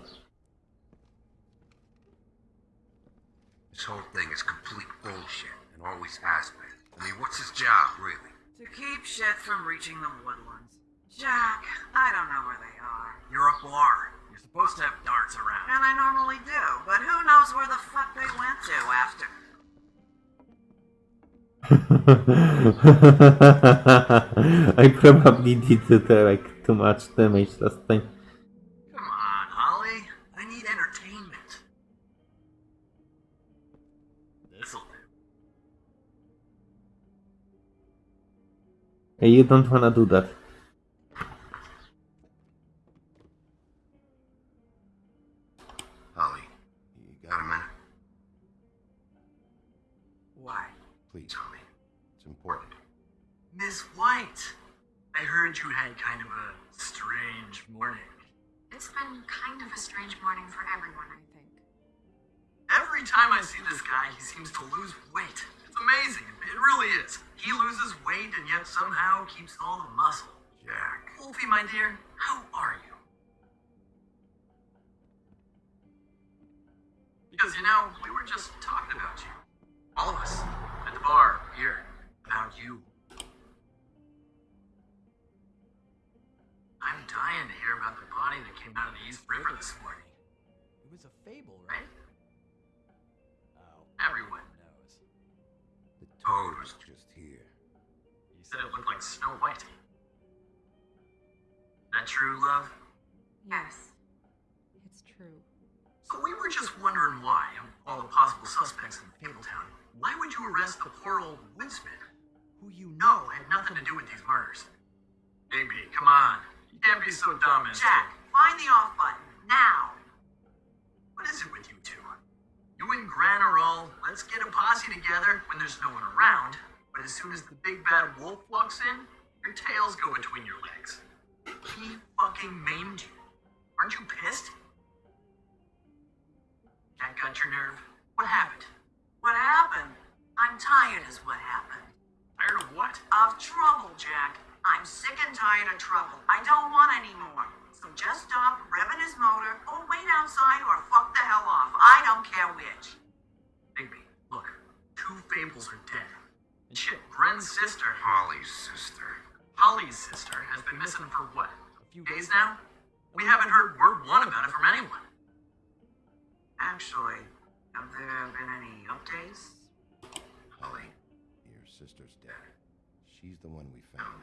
This whole thing is complete bullshit and always has been. I mean, what's his job, really? To keep shit from reaching the woodlands. Jack, I don't know where they are. you're a bar. You're supposed to have darts around. And I normally do, but who knows where the fuck they went to after. I probably did uh, like too much damage last time. Come on, Holly. I need entertainment. This'll do. Hey, You don't wanna do that. Miss White, I heard you had kind of a strange morning. It's been kind of a strange morning for everyone, I think. Every time I see this guy, he seems to lose weight. It's amazing. It really is. He loses weight and yet somehow keeps all the muscle. Jack. Wolfie, my dear, how are you? Because, you know, we were just talking about you. All of us. At the bar, here. About you. Dying to hear about the body that came out of the East River this morning. It was a fable, right? Right? Oh, Everyone. knows. The toad was just here. You said it looked like Snow White. That true, love? Yes. It's true. So we were just wondering why, of all the possible suspects in Fabletown, why would you arrest the poor old woodsman, who you know had nothing to do with these murders? Baby, come on. Can't be so dumb as Jack, find the off button. Now! What is it with you two? You and Gren are all, let's get a posse together when there's no one around, but as soon as the big bad wolf walks in, your tails go between your legs. He fucking maimed you. Aren't you pissed? Can't cut your nerve? What happened? What happened? I'm tired, is what happened. Tired of what? Of trouble, Jack. I'm sick and tired of trouble. I don't want any more. So just stop revving his motor, or wait outside, or fuck the hell off. I don't care which. Baby, look, two Fables are dead. And shit, Gren's sister, Holly's sister. Holly's sister, has been missing for what? A few days now? We haven't heard word one about it from anyone. Actually, have there been any updates? Holly, your sister's dead. She's the one we found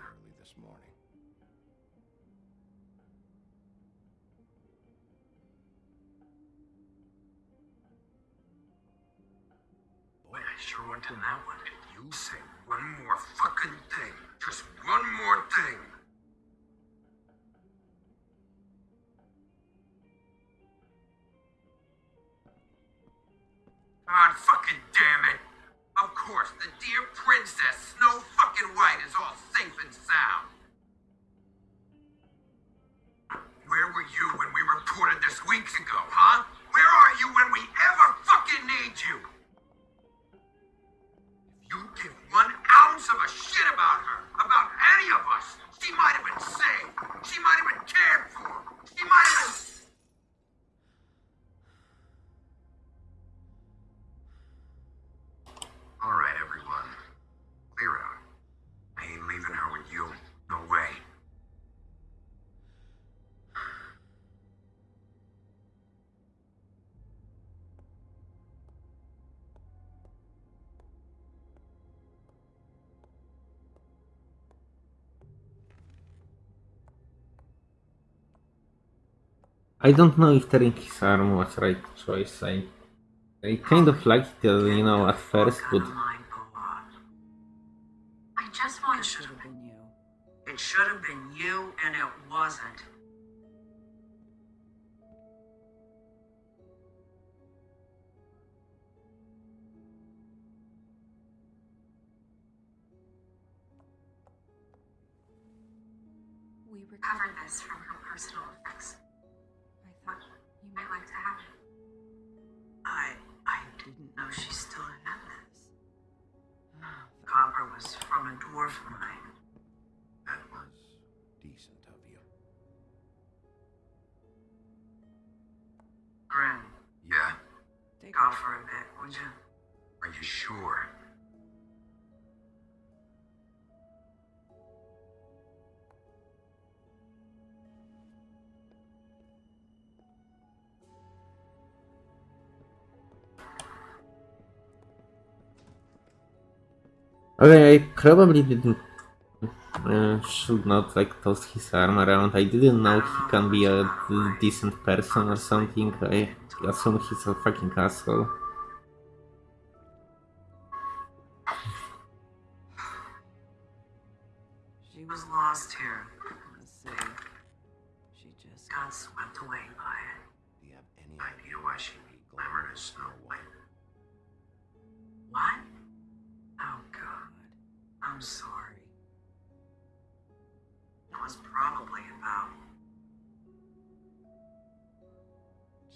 Went in that one. If you say one more fucking thing, just one more thing. God fucking damn it! Of course, the dear princess, Snow fucking White, is all safe and sound. Where were you when we reported this weeks ago, huh? Where are you when we ever fucking need you? You give one ounce of a shit about her, about any of us, she might have been saved. She might have been cared for. She might have been. I don't know if tearing his arm was right choice. I, I kind of liked it, you know, at first, but okay, I probably didn't uh, should not like toss his arm around. I didn't know he can be a decent person or something. I assume he's a fucking asshole.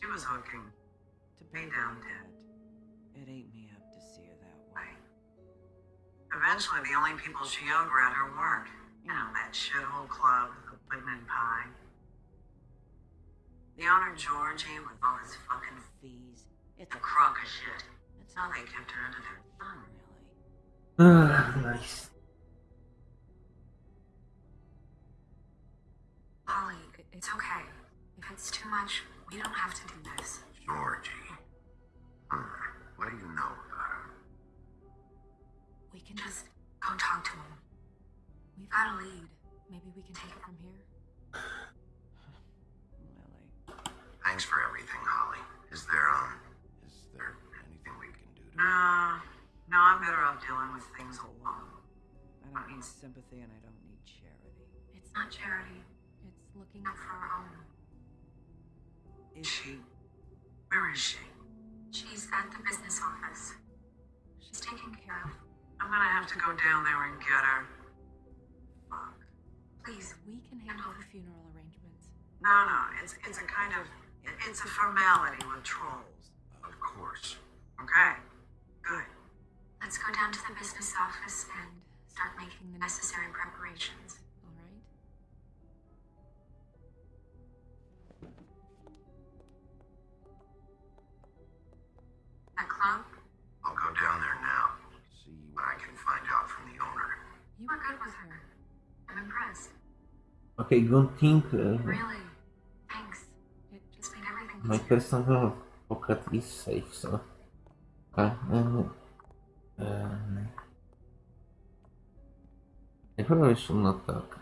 She was hooking to pay down debt. It ate me up to see her that way. Eventually, the only people she owed were at her work. You know, that shithole club, the Whitman Pie. The owner, Georgie, with all his fucking fees. It's a crock of shit. That's how they kept her under their thumb, really. Nice. Holly, it's okay. If it's too much, we don't have to do this. Georgie. Hmm. What do you know about her? We can just go talk to him. We've got a lead. Maybe we can take it from here. Lily. Thanks for everything, Holly. Is there, um, is there anything we can do to No, no, I'm better off dealing with things alone. I don't need sympathy and I don't need charity. It's not charity. It's looking out for our own. Is she? Where is she? She's at the business office. She's taken care of. I'm gonna have to go down there and get her. Fuck. Please, We can handle the funeral arrangements. No, no, it's it's a kind of it's a formality with trolls. Of course. Okay, good. let's go down to the business office and start making the necessary preparations. Okay, good thing uh, Really. Thanks. It Just made everything my personal Pocket is safe, so. Uh, uh, um, I probably should not talk.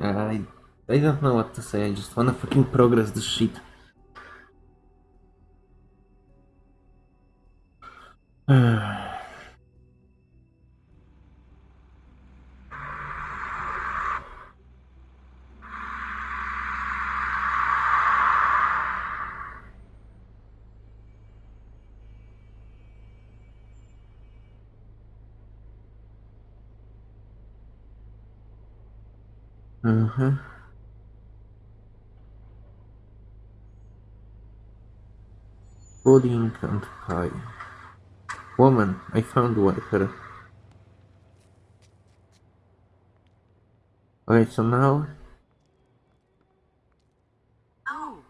I I don't know what to say. I just wanna fucking progress this shit. Mhm. Pudding and pie. Woman, I found one her. Okay, so now Oh,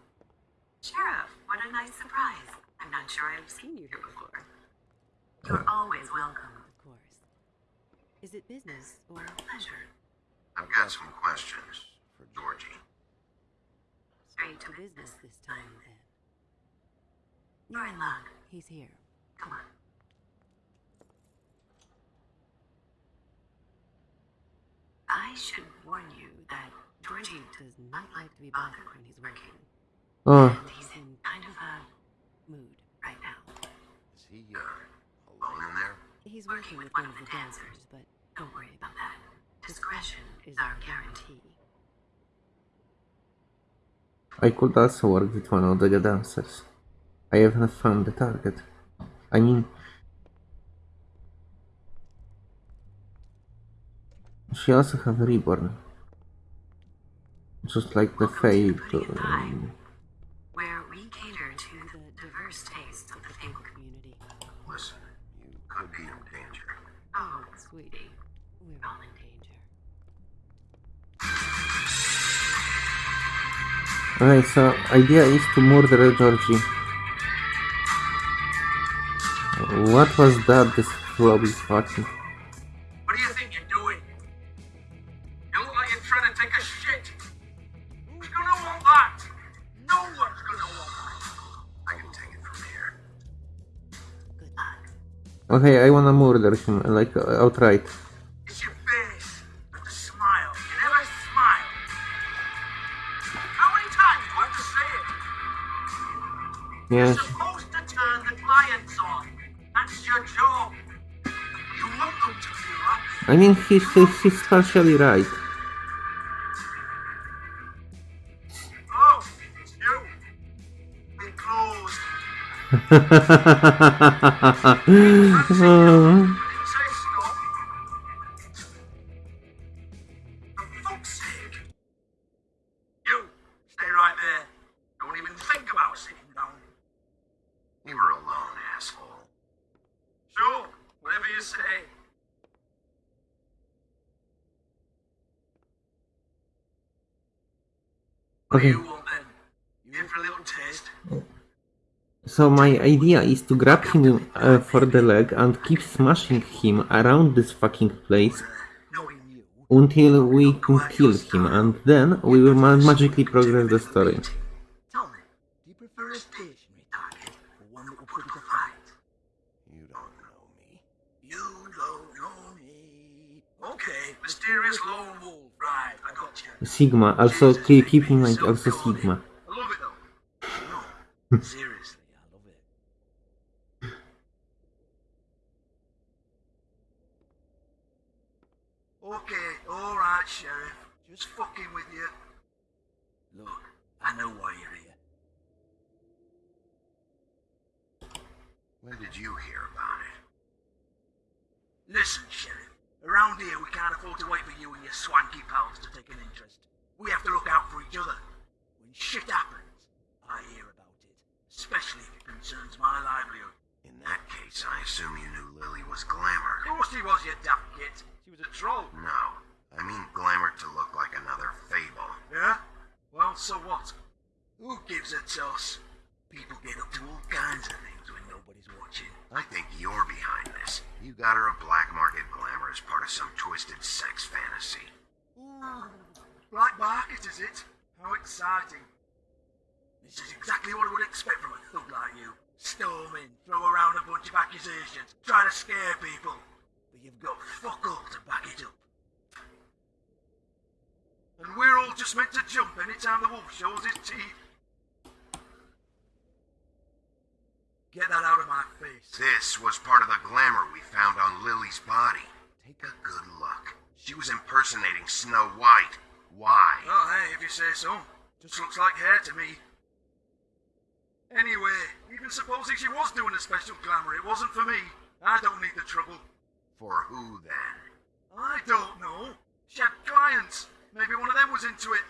Sheriff, what a nice surprise. I'm not sure I've seen you here before. You're always welcome. Of course. Is it business or Pleasure. I've got some questions for Georgie. Straight to to business. business this time then? You're in luck. He's here. Come on. I should warn you that Georgie Does not like to be bothered when he's working. oh and he's in kind of a Mood. right now. Is he, uh, alone in there? He's working with one of the dancers, but Don't worry about that. Discretion is our guarantee. I could also work with one of the dancers. I haven't found the target. I mean She also have a reborn. Just like the Fate. Okay, so idea is to murder Georgie. What was that this flob is watching? What do you think you're doing? You look like you're trying to take a shit. Who's gonna want that? No one's gonna want that. I can take it from here. good luck. Okay, I wanna murder him, like uh, outright. Yes. You're supposed to turn the clients on. That's your job. You want them to feel. I mean, he's, he's, he's partially right. Oh, it's you. Been closed. Oh. So my idea is to grab him uh, for the leg and keep smashing him around this fucking place until we can kill him, and then we will ma- magically progress the story. Tell me, do you prefer a stationary target or one that will put you to fight? You don't know me. You don't know me. Okay, mysterious lone wolf. Right, I got you. Sigma, also keep, keep in mind also Sigma. I love it though. No, seriously, I love it. Okay, alright, Sheriff. Just fucking with you. Look, I know why you're here. When did you hear about it? Listen, Around here, we can't afford to wait for you and your swanky pals to take an interest. We have to look out for each other. When shit happens, I hear about it. Especially if it concerns my livelihood. In that case, I assume you knew Lily was Glamour. Of course she was, you daft git. She was a troll. No, I mean Glamour to look like another fable. Yeah? Well, so what? Who gives a toss? People get up to all kinds of things when nobody's watching. I think you're behind this. You got her a black market glamour as part of some twisted sex fantasy. Ooh, black market, is it? How exciting. This is exactly what I would expect from a thug like you. Storm in, throw around a bunch of accusations, try to scare people. But you've got fuck all to back it up. And we're all just meant to jump anytime the wolf shows his teeth. Get that out of my face. This was part of the glamour we found on Lily's body. Take a good look. She was impersonating Snow White. Why? Oh, hey, if you say so. Just looks like hair to me. Anyway, even supposing she was doing a special glamour, it wasn't for me. I don't need the trouble. For who then? I don't know. She had clients. Maybe one of them was into it.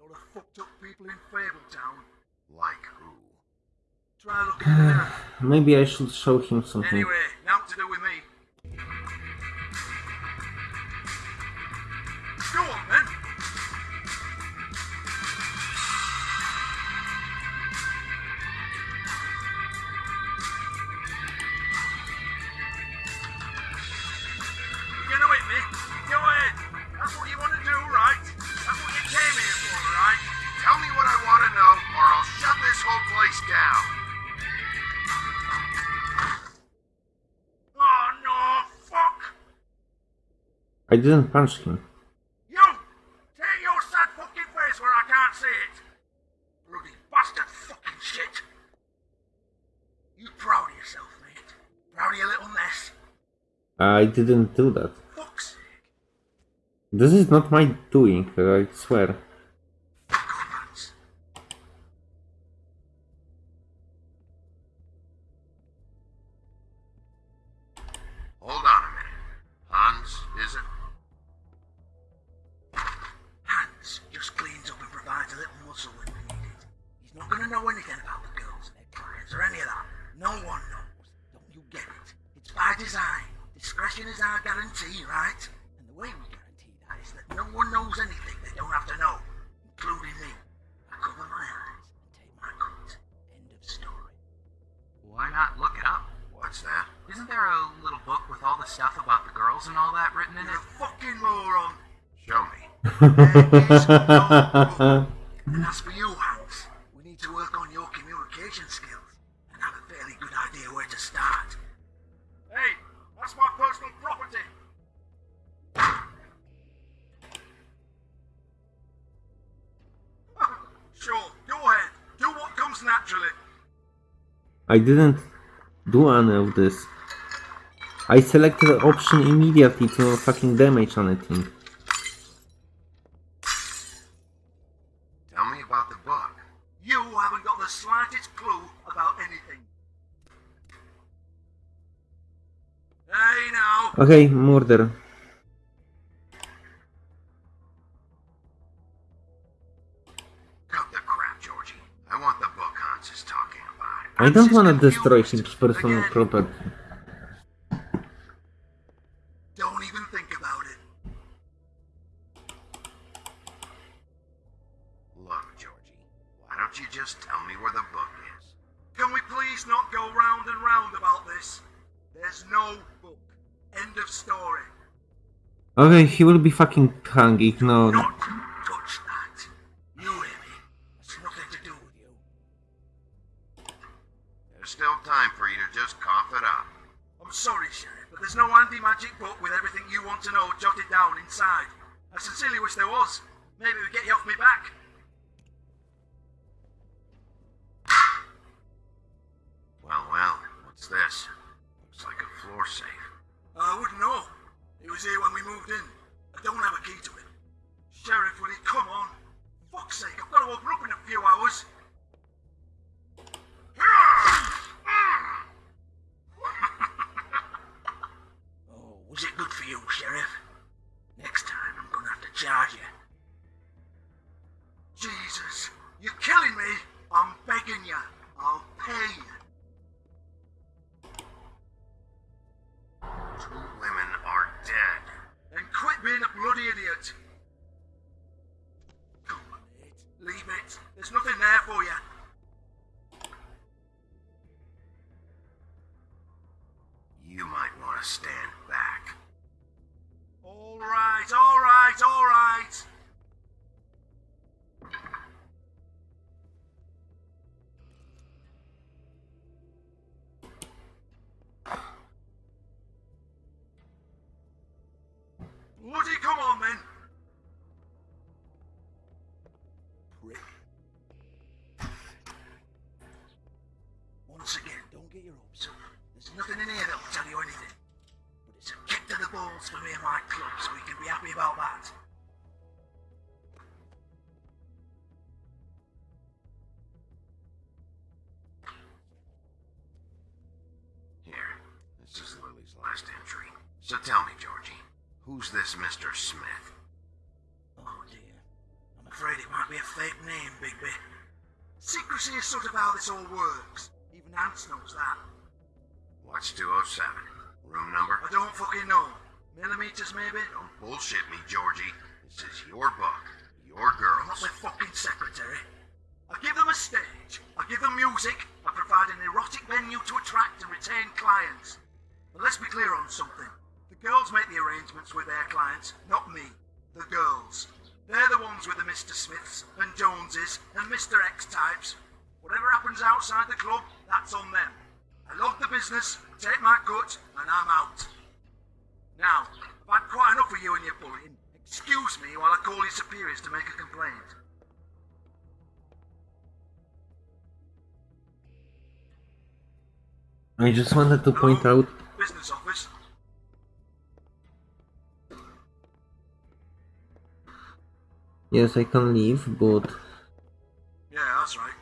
Lot of fucked up people in Fabletown. Like who? Try looking in the mirror. Maybe I should show him something. Anyway, now to do with me. Go on. I didn't punch him. You! Take your sad fucking face where I can't see it! Bloody bastard fucking shit! You proud of yourself, mate? Proud of your little mess? I didn't do that. Fuck's sake. This is not my doing, I swear. And as for you, Hans, we need to work on your communication skills and have a fairly good idea where to start. Hey, that's my personal property. sure, go ahead. Do what comes naturally. I didn't do any of this. I selected the option immediately to not fucking damage anything. Tell Okay, murder. Cut the crap, Georgie. I want the book Hans is talking about. I don't wanna destroy his personal property. He will be fucking hung, ignored. Next time I'm gonna have to charge you. Jesus, you're killing me. I'm begging you. I'll pay you. Your hopes up. There's nothing in here that'll tell you anything. But it's a kick to the balls for me and my club, so we can be happy about that. Here, this is Lily's last entry. So tell me, Georgie, who's this Mr. Smith? Oh dear. I'm afraid it might be a fake name, Bigby. Secrecy is sort of how this all works. Knows that. What's 207? Room number? I don't fucking know. Millimeters, maybe? Don't bullshit me, Georgie. This is your book. Your I'm not girls. their fucking secretary. I give them a stage. I give them music. I provide an erotic venue to attract and retain clients. But let's be clear on something. The girls make the arrangements with their clients, not me. The girls. They're the ones with the Mr. Smiths and Joneses and Mr. X types. Whatever happens outside the club, that's on them. I love the business, take my cut, and I'm out. Now, I've had quite enough of you and your bullying. Excuse me while I call your superiors to make a complaint. I just wanted to point out Business office. yes I can leave, but Yeah, that's right.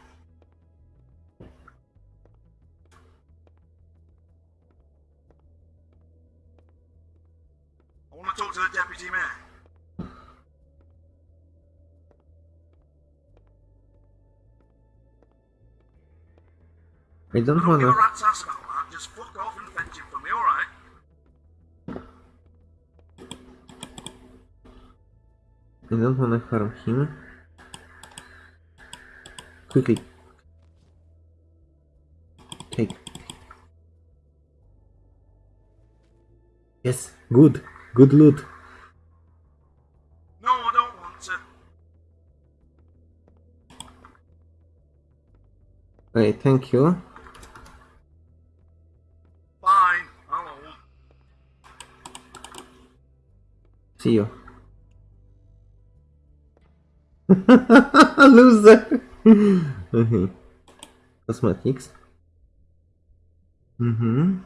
I don't wanna a rat's ass about that. Just fuck off and fetch him for me, alright? I don't wanna harm him. Quickly. Take. Yes, good. Good loot. No, I don't want to. Okay, thank you. See you. Loser! okay. Cosmetics. Mm-hmm.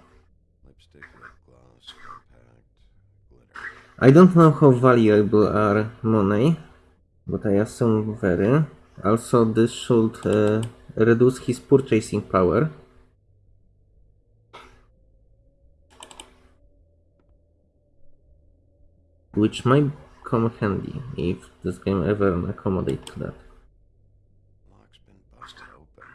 Lipstick, lip gloss, compact, glitter. I don't know how valuable are money, but I assume very. Also, this should uh, reduce his purchasing power. Which might come handy if this game ever accommodate to that. Lock's been busted open.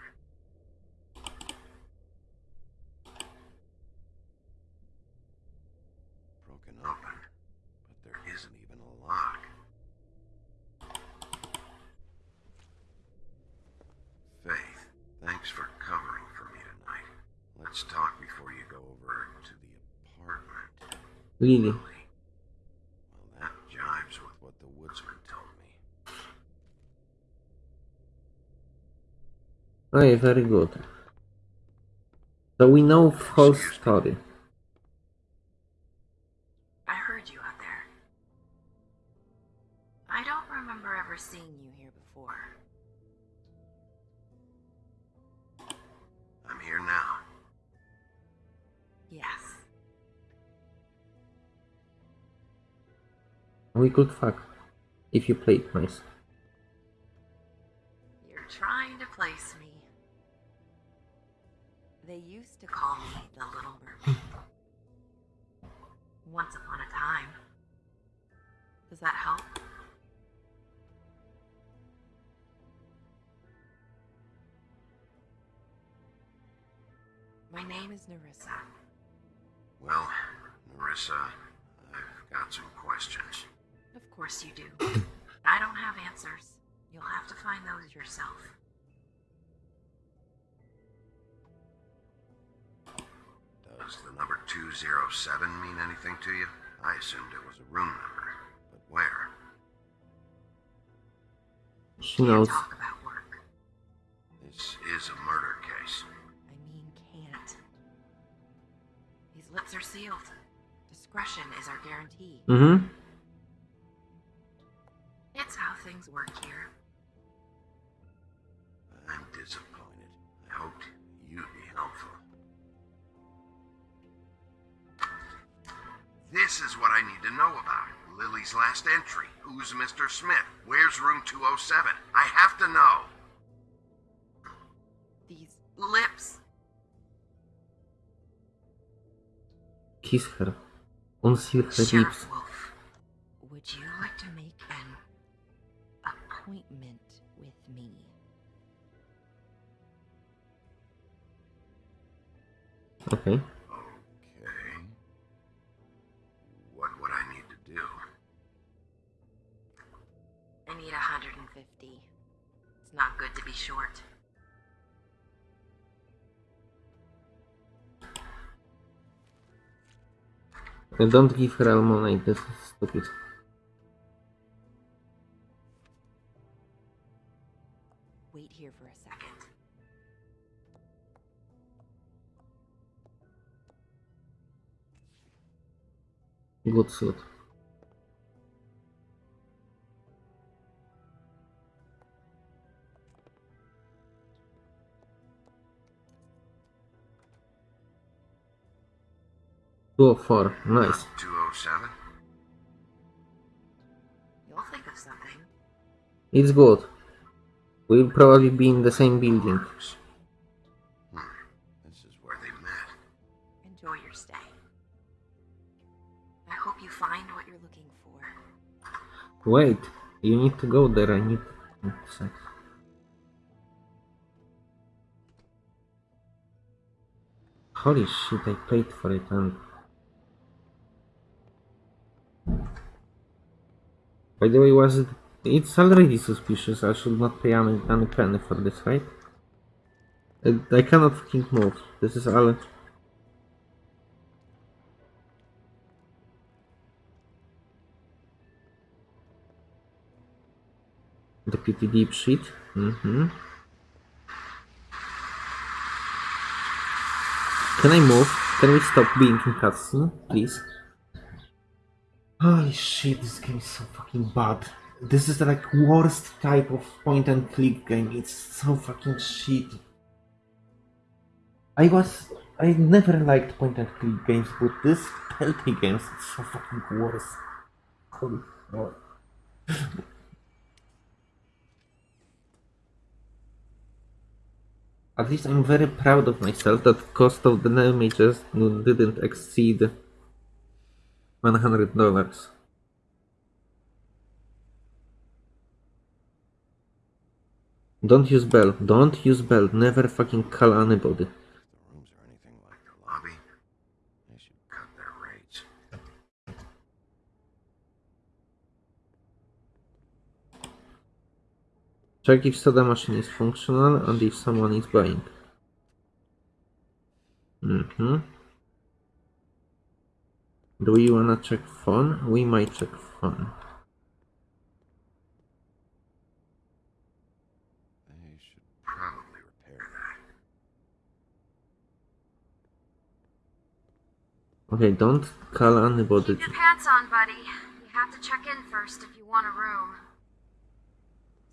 Broken open, but there isn't even a lock. Faith, thanks for covering for me tonight. Let's talk before you go over to the apartment. Lily. Well, that jives with what the woodsman told me. Okay, very good. So we know whole story. I heard you out there. I don't remember ever seeing you here before. I'm here now. Yes. We could fuck if you played nice. You're trying call me the Little Mermaid. Once upon a time. Does that help? My name is Nerissa. Well, Nerissa, I've got some questions. Of course you do. I don't have answers. You'll have to find those yourself. Does the number 207 mean anything to you? I assumed it was a room number, but where? She knows. Talk about work. This is a murder case. I mean, can't. These lips are sealed. Discretion is our guarantee. Mm-hmm. It's how things work This is what I need to know about. Lily's last entry. Who's Mr. Smith? Where's room 207? I have to know. These lips. Kiss her. Unseal her lips. Sheriff Wolf, would you like to make an appointment with me? Okay. To be short. Don't give her all money, this is stupid. Wait here for a second. Good suit. Two of four, nice. 207? You'll think of something. It's good. We'll probably be in the same building. Hmm. This is where they met. Enjoy your stay. I hope you find what you're looking for. Wait, you need to go there, I need sex. Holy shit, I paid for it and... By the way, was it... It's already suspicious, I should not pay any, any penny for this, right? I, I cannot fucking move. This is all... Deputy Deep Sheet. Mm-hmm. Can I move? Can we stop being in cutscene, please? Holy shit, this game is so fucking bad. This is like worst type of point and click game. It's so fucking shit. I was I never liked point and click games, but this stealthy games is so fucking worse. Holy fuck. At least I'm very proud of myself that cost of the damages didn't exceed one hundred dollars. Don't use bell. Don't use bell. Never fucking call anybody. Check if soda machine is functional and if someone is buying. Mm-hmm. Do we wanna check phone? We might check phone. They should probably repair that. Okay, don't call anybody. Keep your pants on, buddy. You have to check in first if you want a room.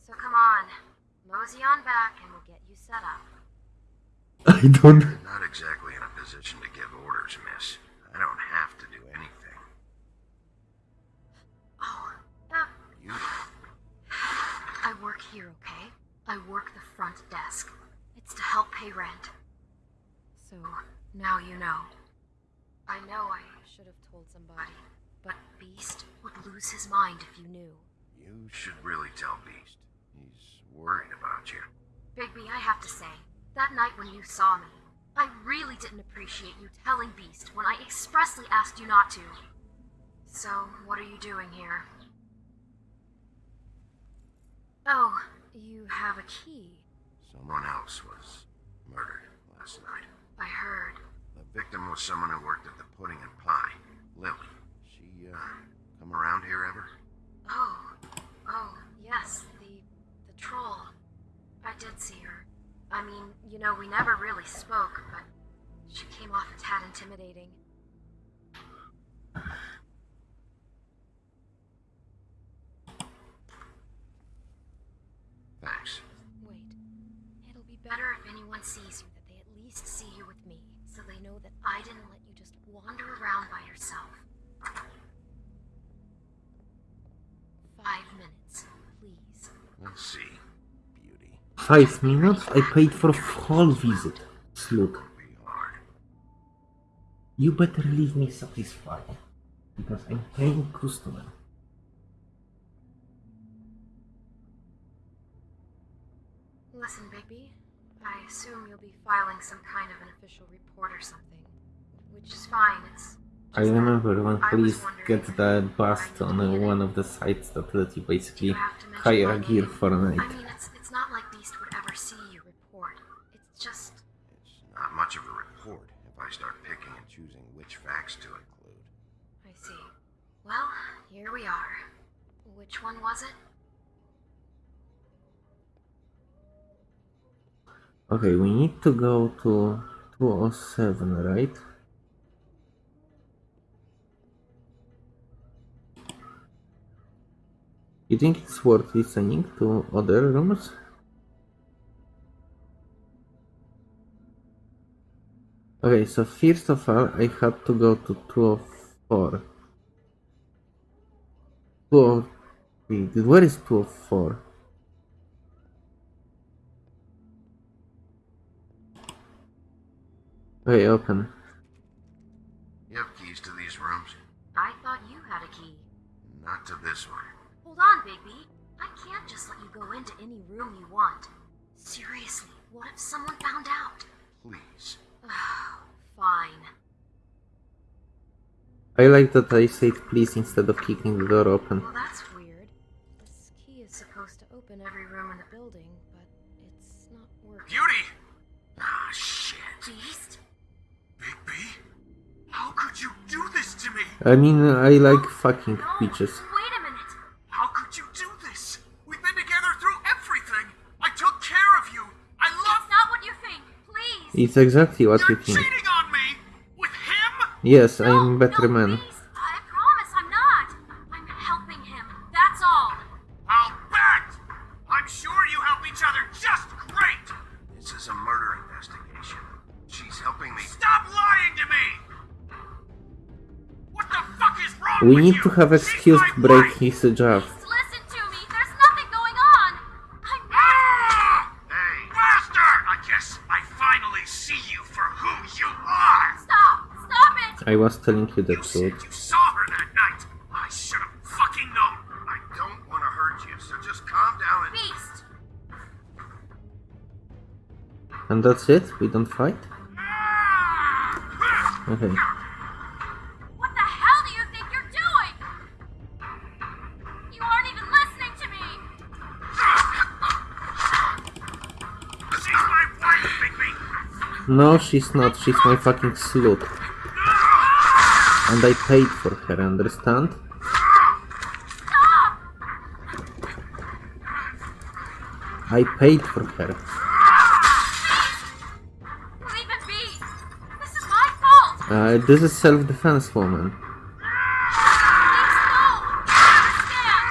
So come on, mosey on back and we'll get you set up. I don't. Not exactly in a position to give orders, miss. I don't have to do anything. Oh, uh, You I work here, okay? I work the front desk. It's to help pay rent. So now you know. I know I should have told somebody, but Beast would lose his mind if you knew. You should really tell Beast. He's worried about you. Bigby, I have to say, that night when you saw me, I really didn't appreciate you telling Beast when I expressly asked you not to. So, what are you doing here? Oh, you have a key. Someone else was murdered last night. I heard. The victim was someone who worked at the Pudding and Pie. Lily. She, uh, come around here ever? Oh, oh, yes, the the troll. I did see her. I mean, you know, we never really spoke, but she came off a tad intimidating. Thanks. Wait, sees you, that they at least see you with me, so they know that I didn't let you just wander around by yourself. Five minutes, please. We'll see, beauty. Five minutes? I paid for a whole visit. Slut. You better leave me satisfied. Because I'm paying customer. Listen, Bigby, I assume you'll be filing some kind of an official report or something. Which is fine, it's. I remember when police wondering get that you bust on uh, one of the sites that let you basically you have to mention hire a gear for a night. I mean, it's it's not like Beast would ever see you report. It's just It's not much of a report if I start picking and choosing which facts to include. I see. Well, here we are. Which one was it? Okay, we need to go to 207, right? You think it's worth listening to other rooms? Okay, so first of all, I had to go to 204. 203. Where is 204? Okay, open. You have keys to these rooms? I thought you had a key. Not to this one. Hold on, Bigby. I can't just let you go into any room you want. Seriously, what if someone found out? Please. Fine. I like that I said please instead of kicking the door open. Well, I mean, I like fucking bitches. Wait a minute. How could you do this? We've been together through everything. I took care of you. I love That's not what you think. Please. It's exactly what you You're think. cheating on me with him. Yes, I'm better no, man. Please. We need to have She's excuse to break his job. Please listen to me. There's nothing going on. I'm not. Hey, Bastard! I guess I finally see you for who you are. Stop. Stop it. I was telling you the You truth. you saw her that night. I should have fucking known. I don't want to hurt you, so just calm down and. Beast. And that's it? We don't fight? Ah! Okay. No, she's not. She's my fucking slut. And I paid for her, understand? I paid for her. Leave it be. This is my fault. Uh, this is self-defense, woman. Please, no. Understand.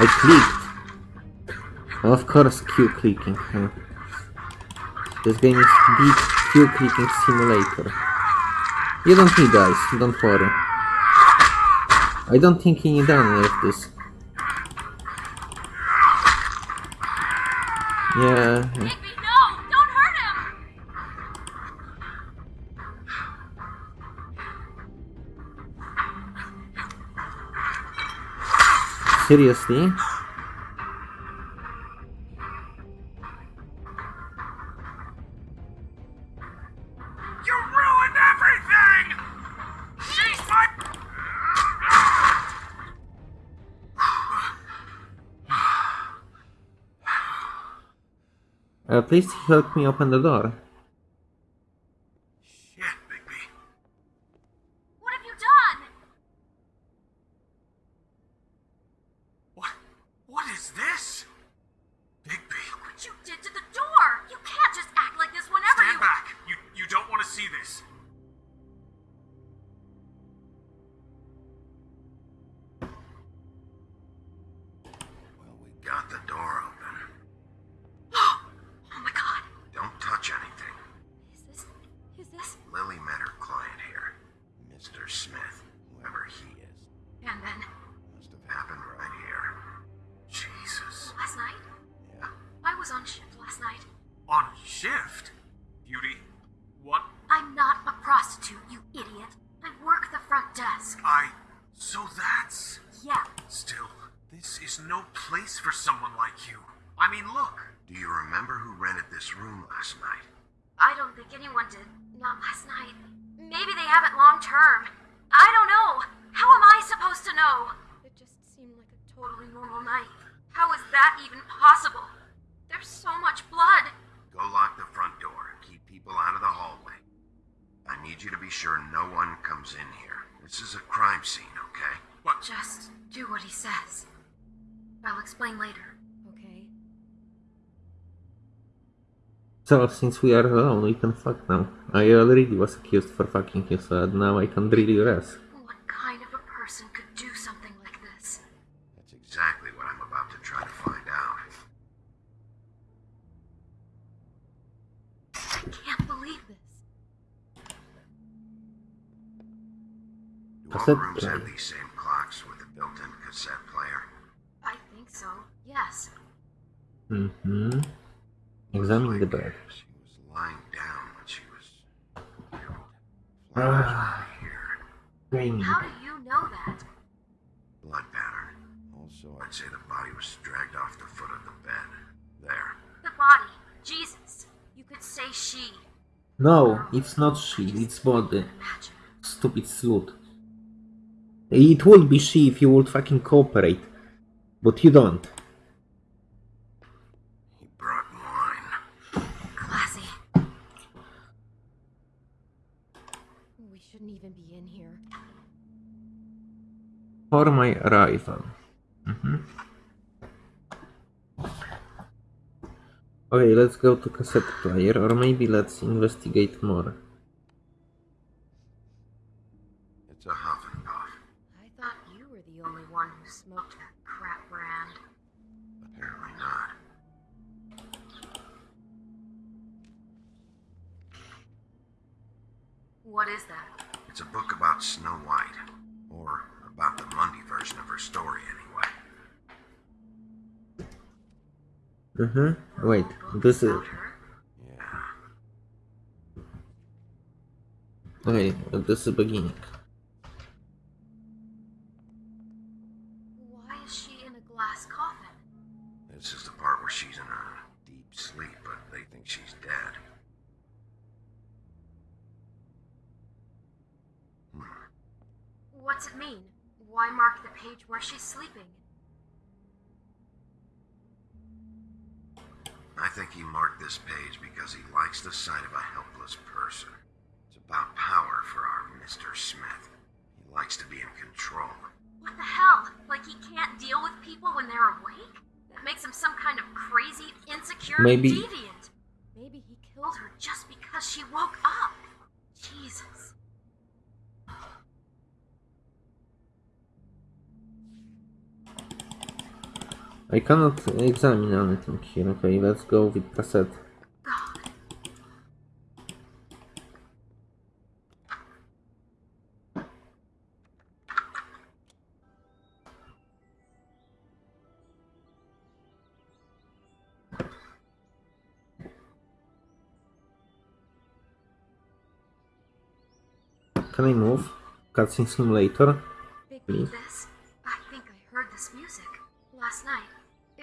I clicked. Of course, Q clicking. huh. This game is big Q clicking simulator. You don't need eyes, don't worry. I don't think you need any of this. Yeah, Bigby, no. Don't hurt him. seriously? Please help me open the door. Be sure no one comes in here. This is a crime scene, okay? What? Just do what he says. I'll explain later. Okay? So, since we are alone, we can fuck now. I already was accused for fucking you, uh, so now I can drill your ass. What kind of a person could do something like this? That's exactly what I'm about to try to find out. I can't believe this. Do all Cassette rooms have player. these same clocks with a built-in cassette player? I think so. Yes. Mm-hmm. Examine the bed. She was lying down when she was. Ah. Flowers right How do you know that? Blood pattern. Also, I'd say the body was dragged off the foot of the bed. There. The body. Jesus. You could say she. No, it's not she, it's body. Stupid slut. It would be she if you would fucking cooperate. But you don't. He brought wine. Classy. We shouldn't even be in here. For my arrival. Mhm. Okay, let's go to cassette player, or maybe let's investigate more. It's a huff and puff. I thought you were the only one who smoked that crap brand. Apparently not. What is that? It's a book about Snow White. Or about the Mundy version of her story, anyway. Mm-hmm. Wait, this is... Yeah. Okay, this is beginning. Why is she in a glass coffin? This is the part where she's in a deep sleep, but they think she's dead. What's it mean? Why mark the page where she's sleeping? I think he marked this page because he likes the sight of a helpless person. It's about power for our Mr. Smith. He likes to be in control. What the hell? Like he can't deal with people when they're awake? That makes him some kind of crazy, insecure Maybe- deviant. Maybe he killed her just because she woke up. Jesus. I cannot examine anything here. Okay, let's go with cassette. Can I move? Cutscene simulator? Please. I think I heard this music last night.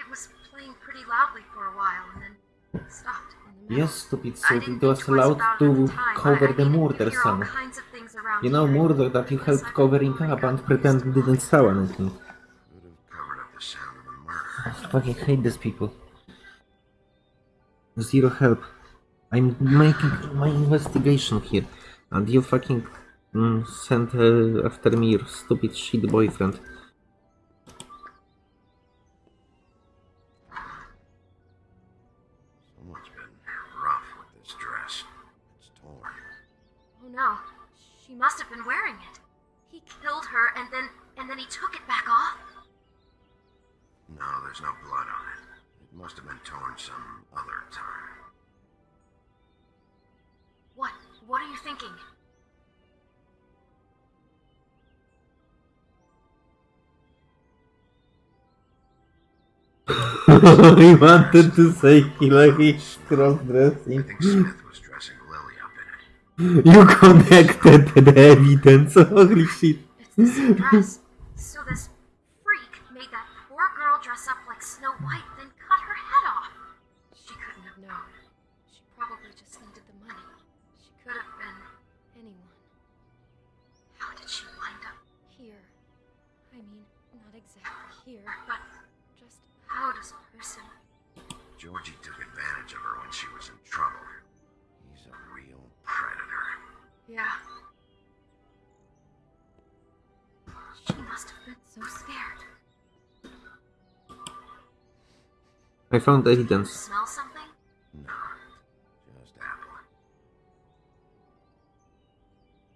It was playing pretty loudly for a while and then stopped in the middle. Yes, stupid I it was think twice allowed about it at to time, cover I- I the murder hear all scene. kinds of things around You know, here. murder that you helped covering up and pretend didn't saw anything. Could have covered up the sound of the murder. I fucking hate these people. Zero help. I'm making my investigation here, and you fucking mm, sent uh, after me your stupid shit boyfriend. Must have been wearing it. He killed her and then and then he took it back off. No, there's no blood on it. It must have been torn some other time. What? What are you thinking? he wanted to say Hillary cross-dressing. I think Smith was dressing Lily up in it. You connected the evidence. Holy shit. It's the. So this I found evidence. Smell something? No, just Apple.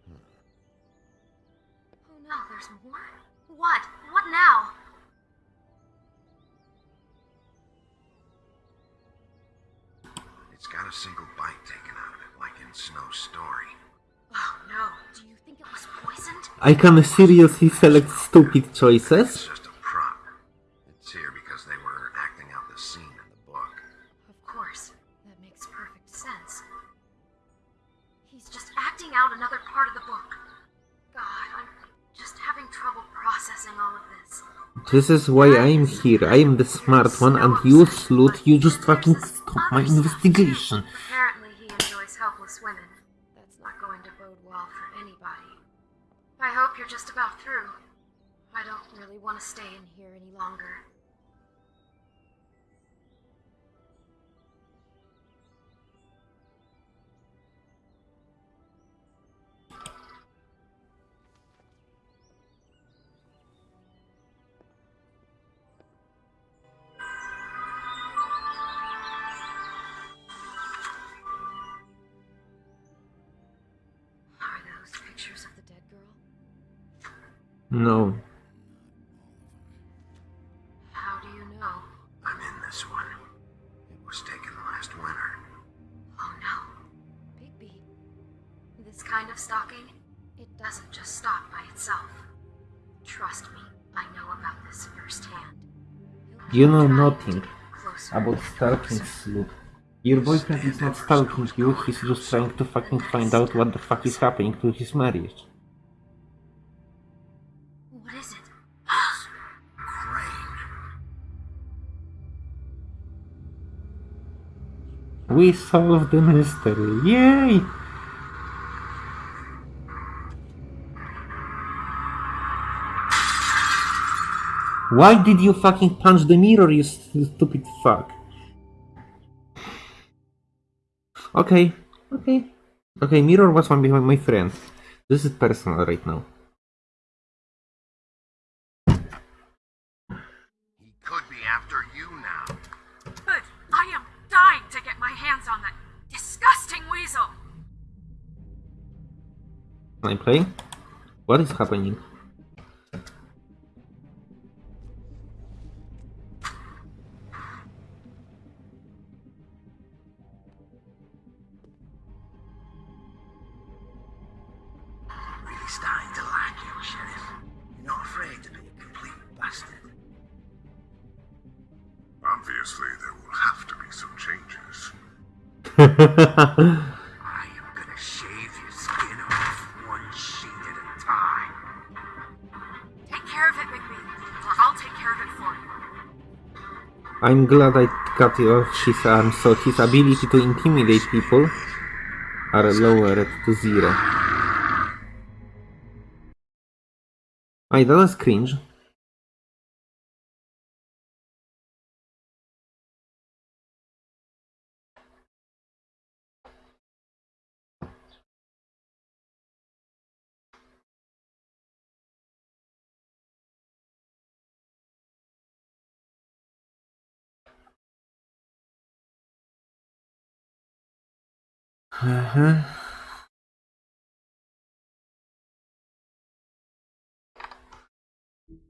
Hmm. Oh no, there's more. What? What now? It's got a single bite taken out of it, like in Snow's story. Oh no. Do you think it was poisoned? I can seriously select stupid It's choices. This. Is why I'm here. I am the smart one, and you, slut, you just fucking stop my investigation. Apparently, he enjoys helpless women. That's not going to bode well for anybody. I hope you're just about through. I don't really want to stay in here any longer. No. How do you know? I'm in this one. It was taken last winter. Oh no. Bigby. This kind of stalking, it doesn't just stop by itself. Trust me, I know about this firsthand. He'll You know nothing about stalking, closer. slut. Your boyfriend is not stalking you, he's just trying to fucking find out what the fuck is happening to his marriage. We solved the mystery. Yay! Why did you fucking punch the mirror, you stupid fuck? Okay, okay. Okay, mirror was one behind my friend. This is personal right now. He could be after you now. Good. I am dying to get my hands on that disgusting weasel. Can I play? What is happening? I am gonna shave your skin off one sheet at a time. Take care of it, Bigby, or I'll take care of it for you. I'm glad I cut off his arm so his ability to intimidate people are lowered to zero. Ay, that was cringe. Uh-huh.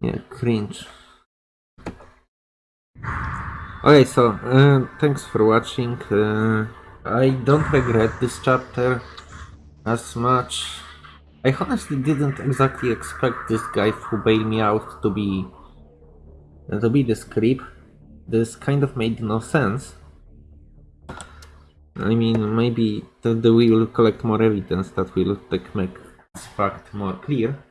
Yeah, cringe. Okay, so uh, thanks for watching. Uh, I don't regret this chapter as much. I honestly didn't exactly expect this guy who bailed me out to be to be this creep, this kind of made no sense. I mean, maybe the we will collect more evidence that will make this fact more clear.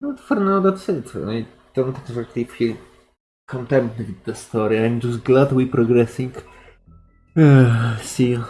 But for now, that's it. I don't exactly feel content with the story. I'm just glad we're progressing. see you.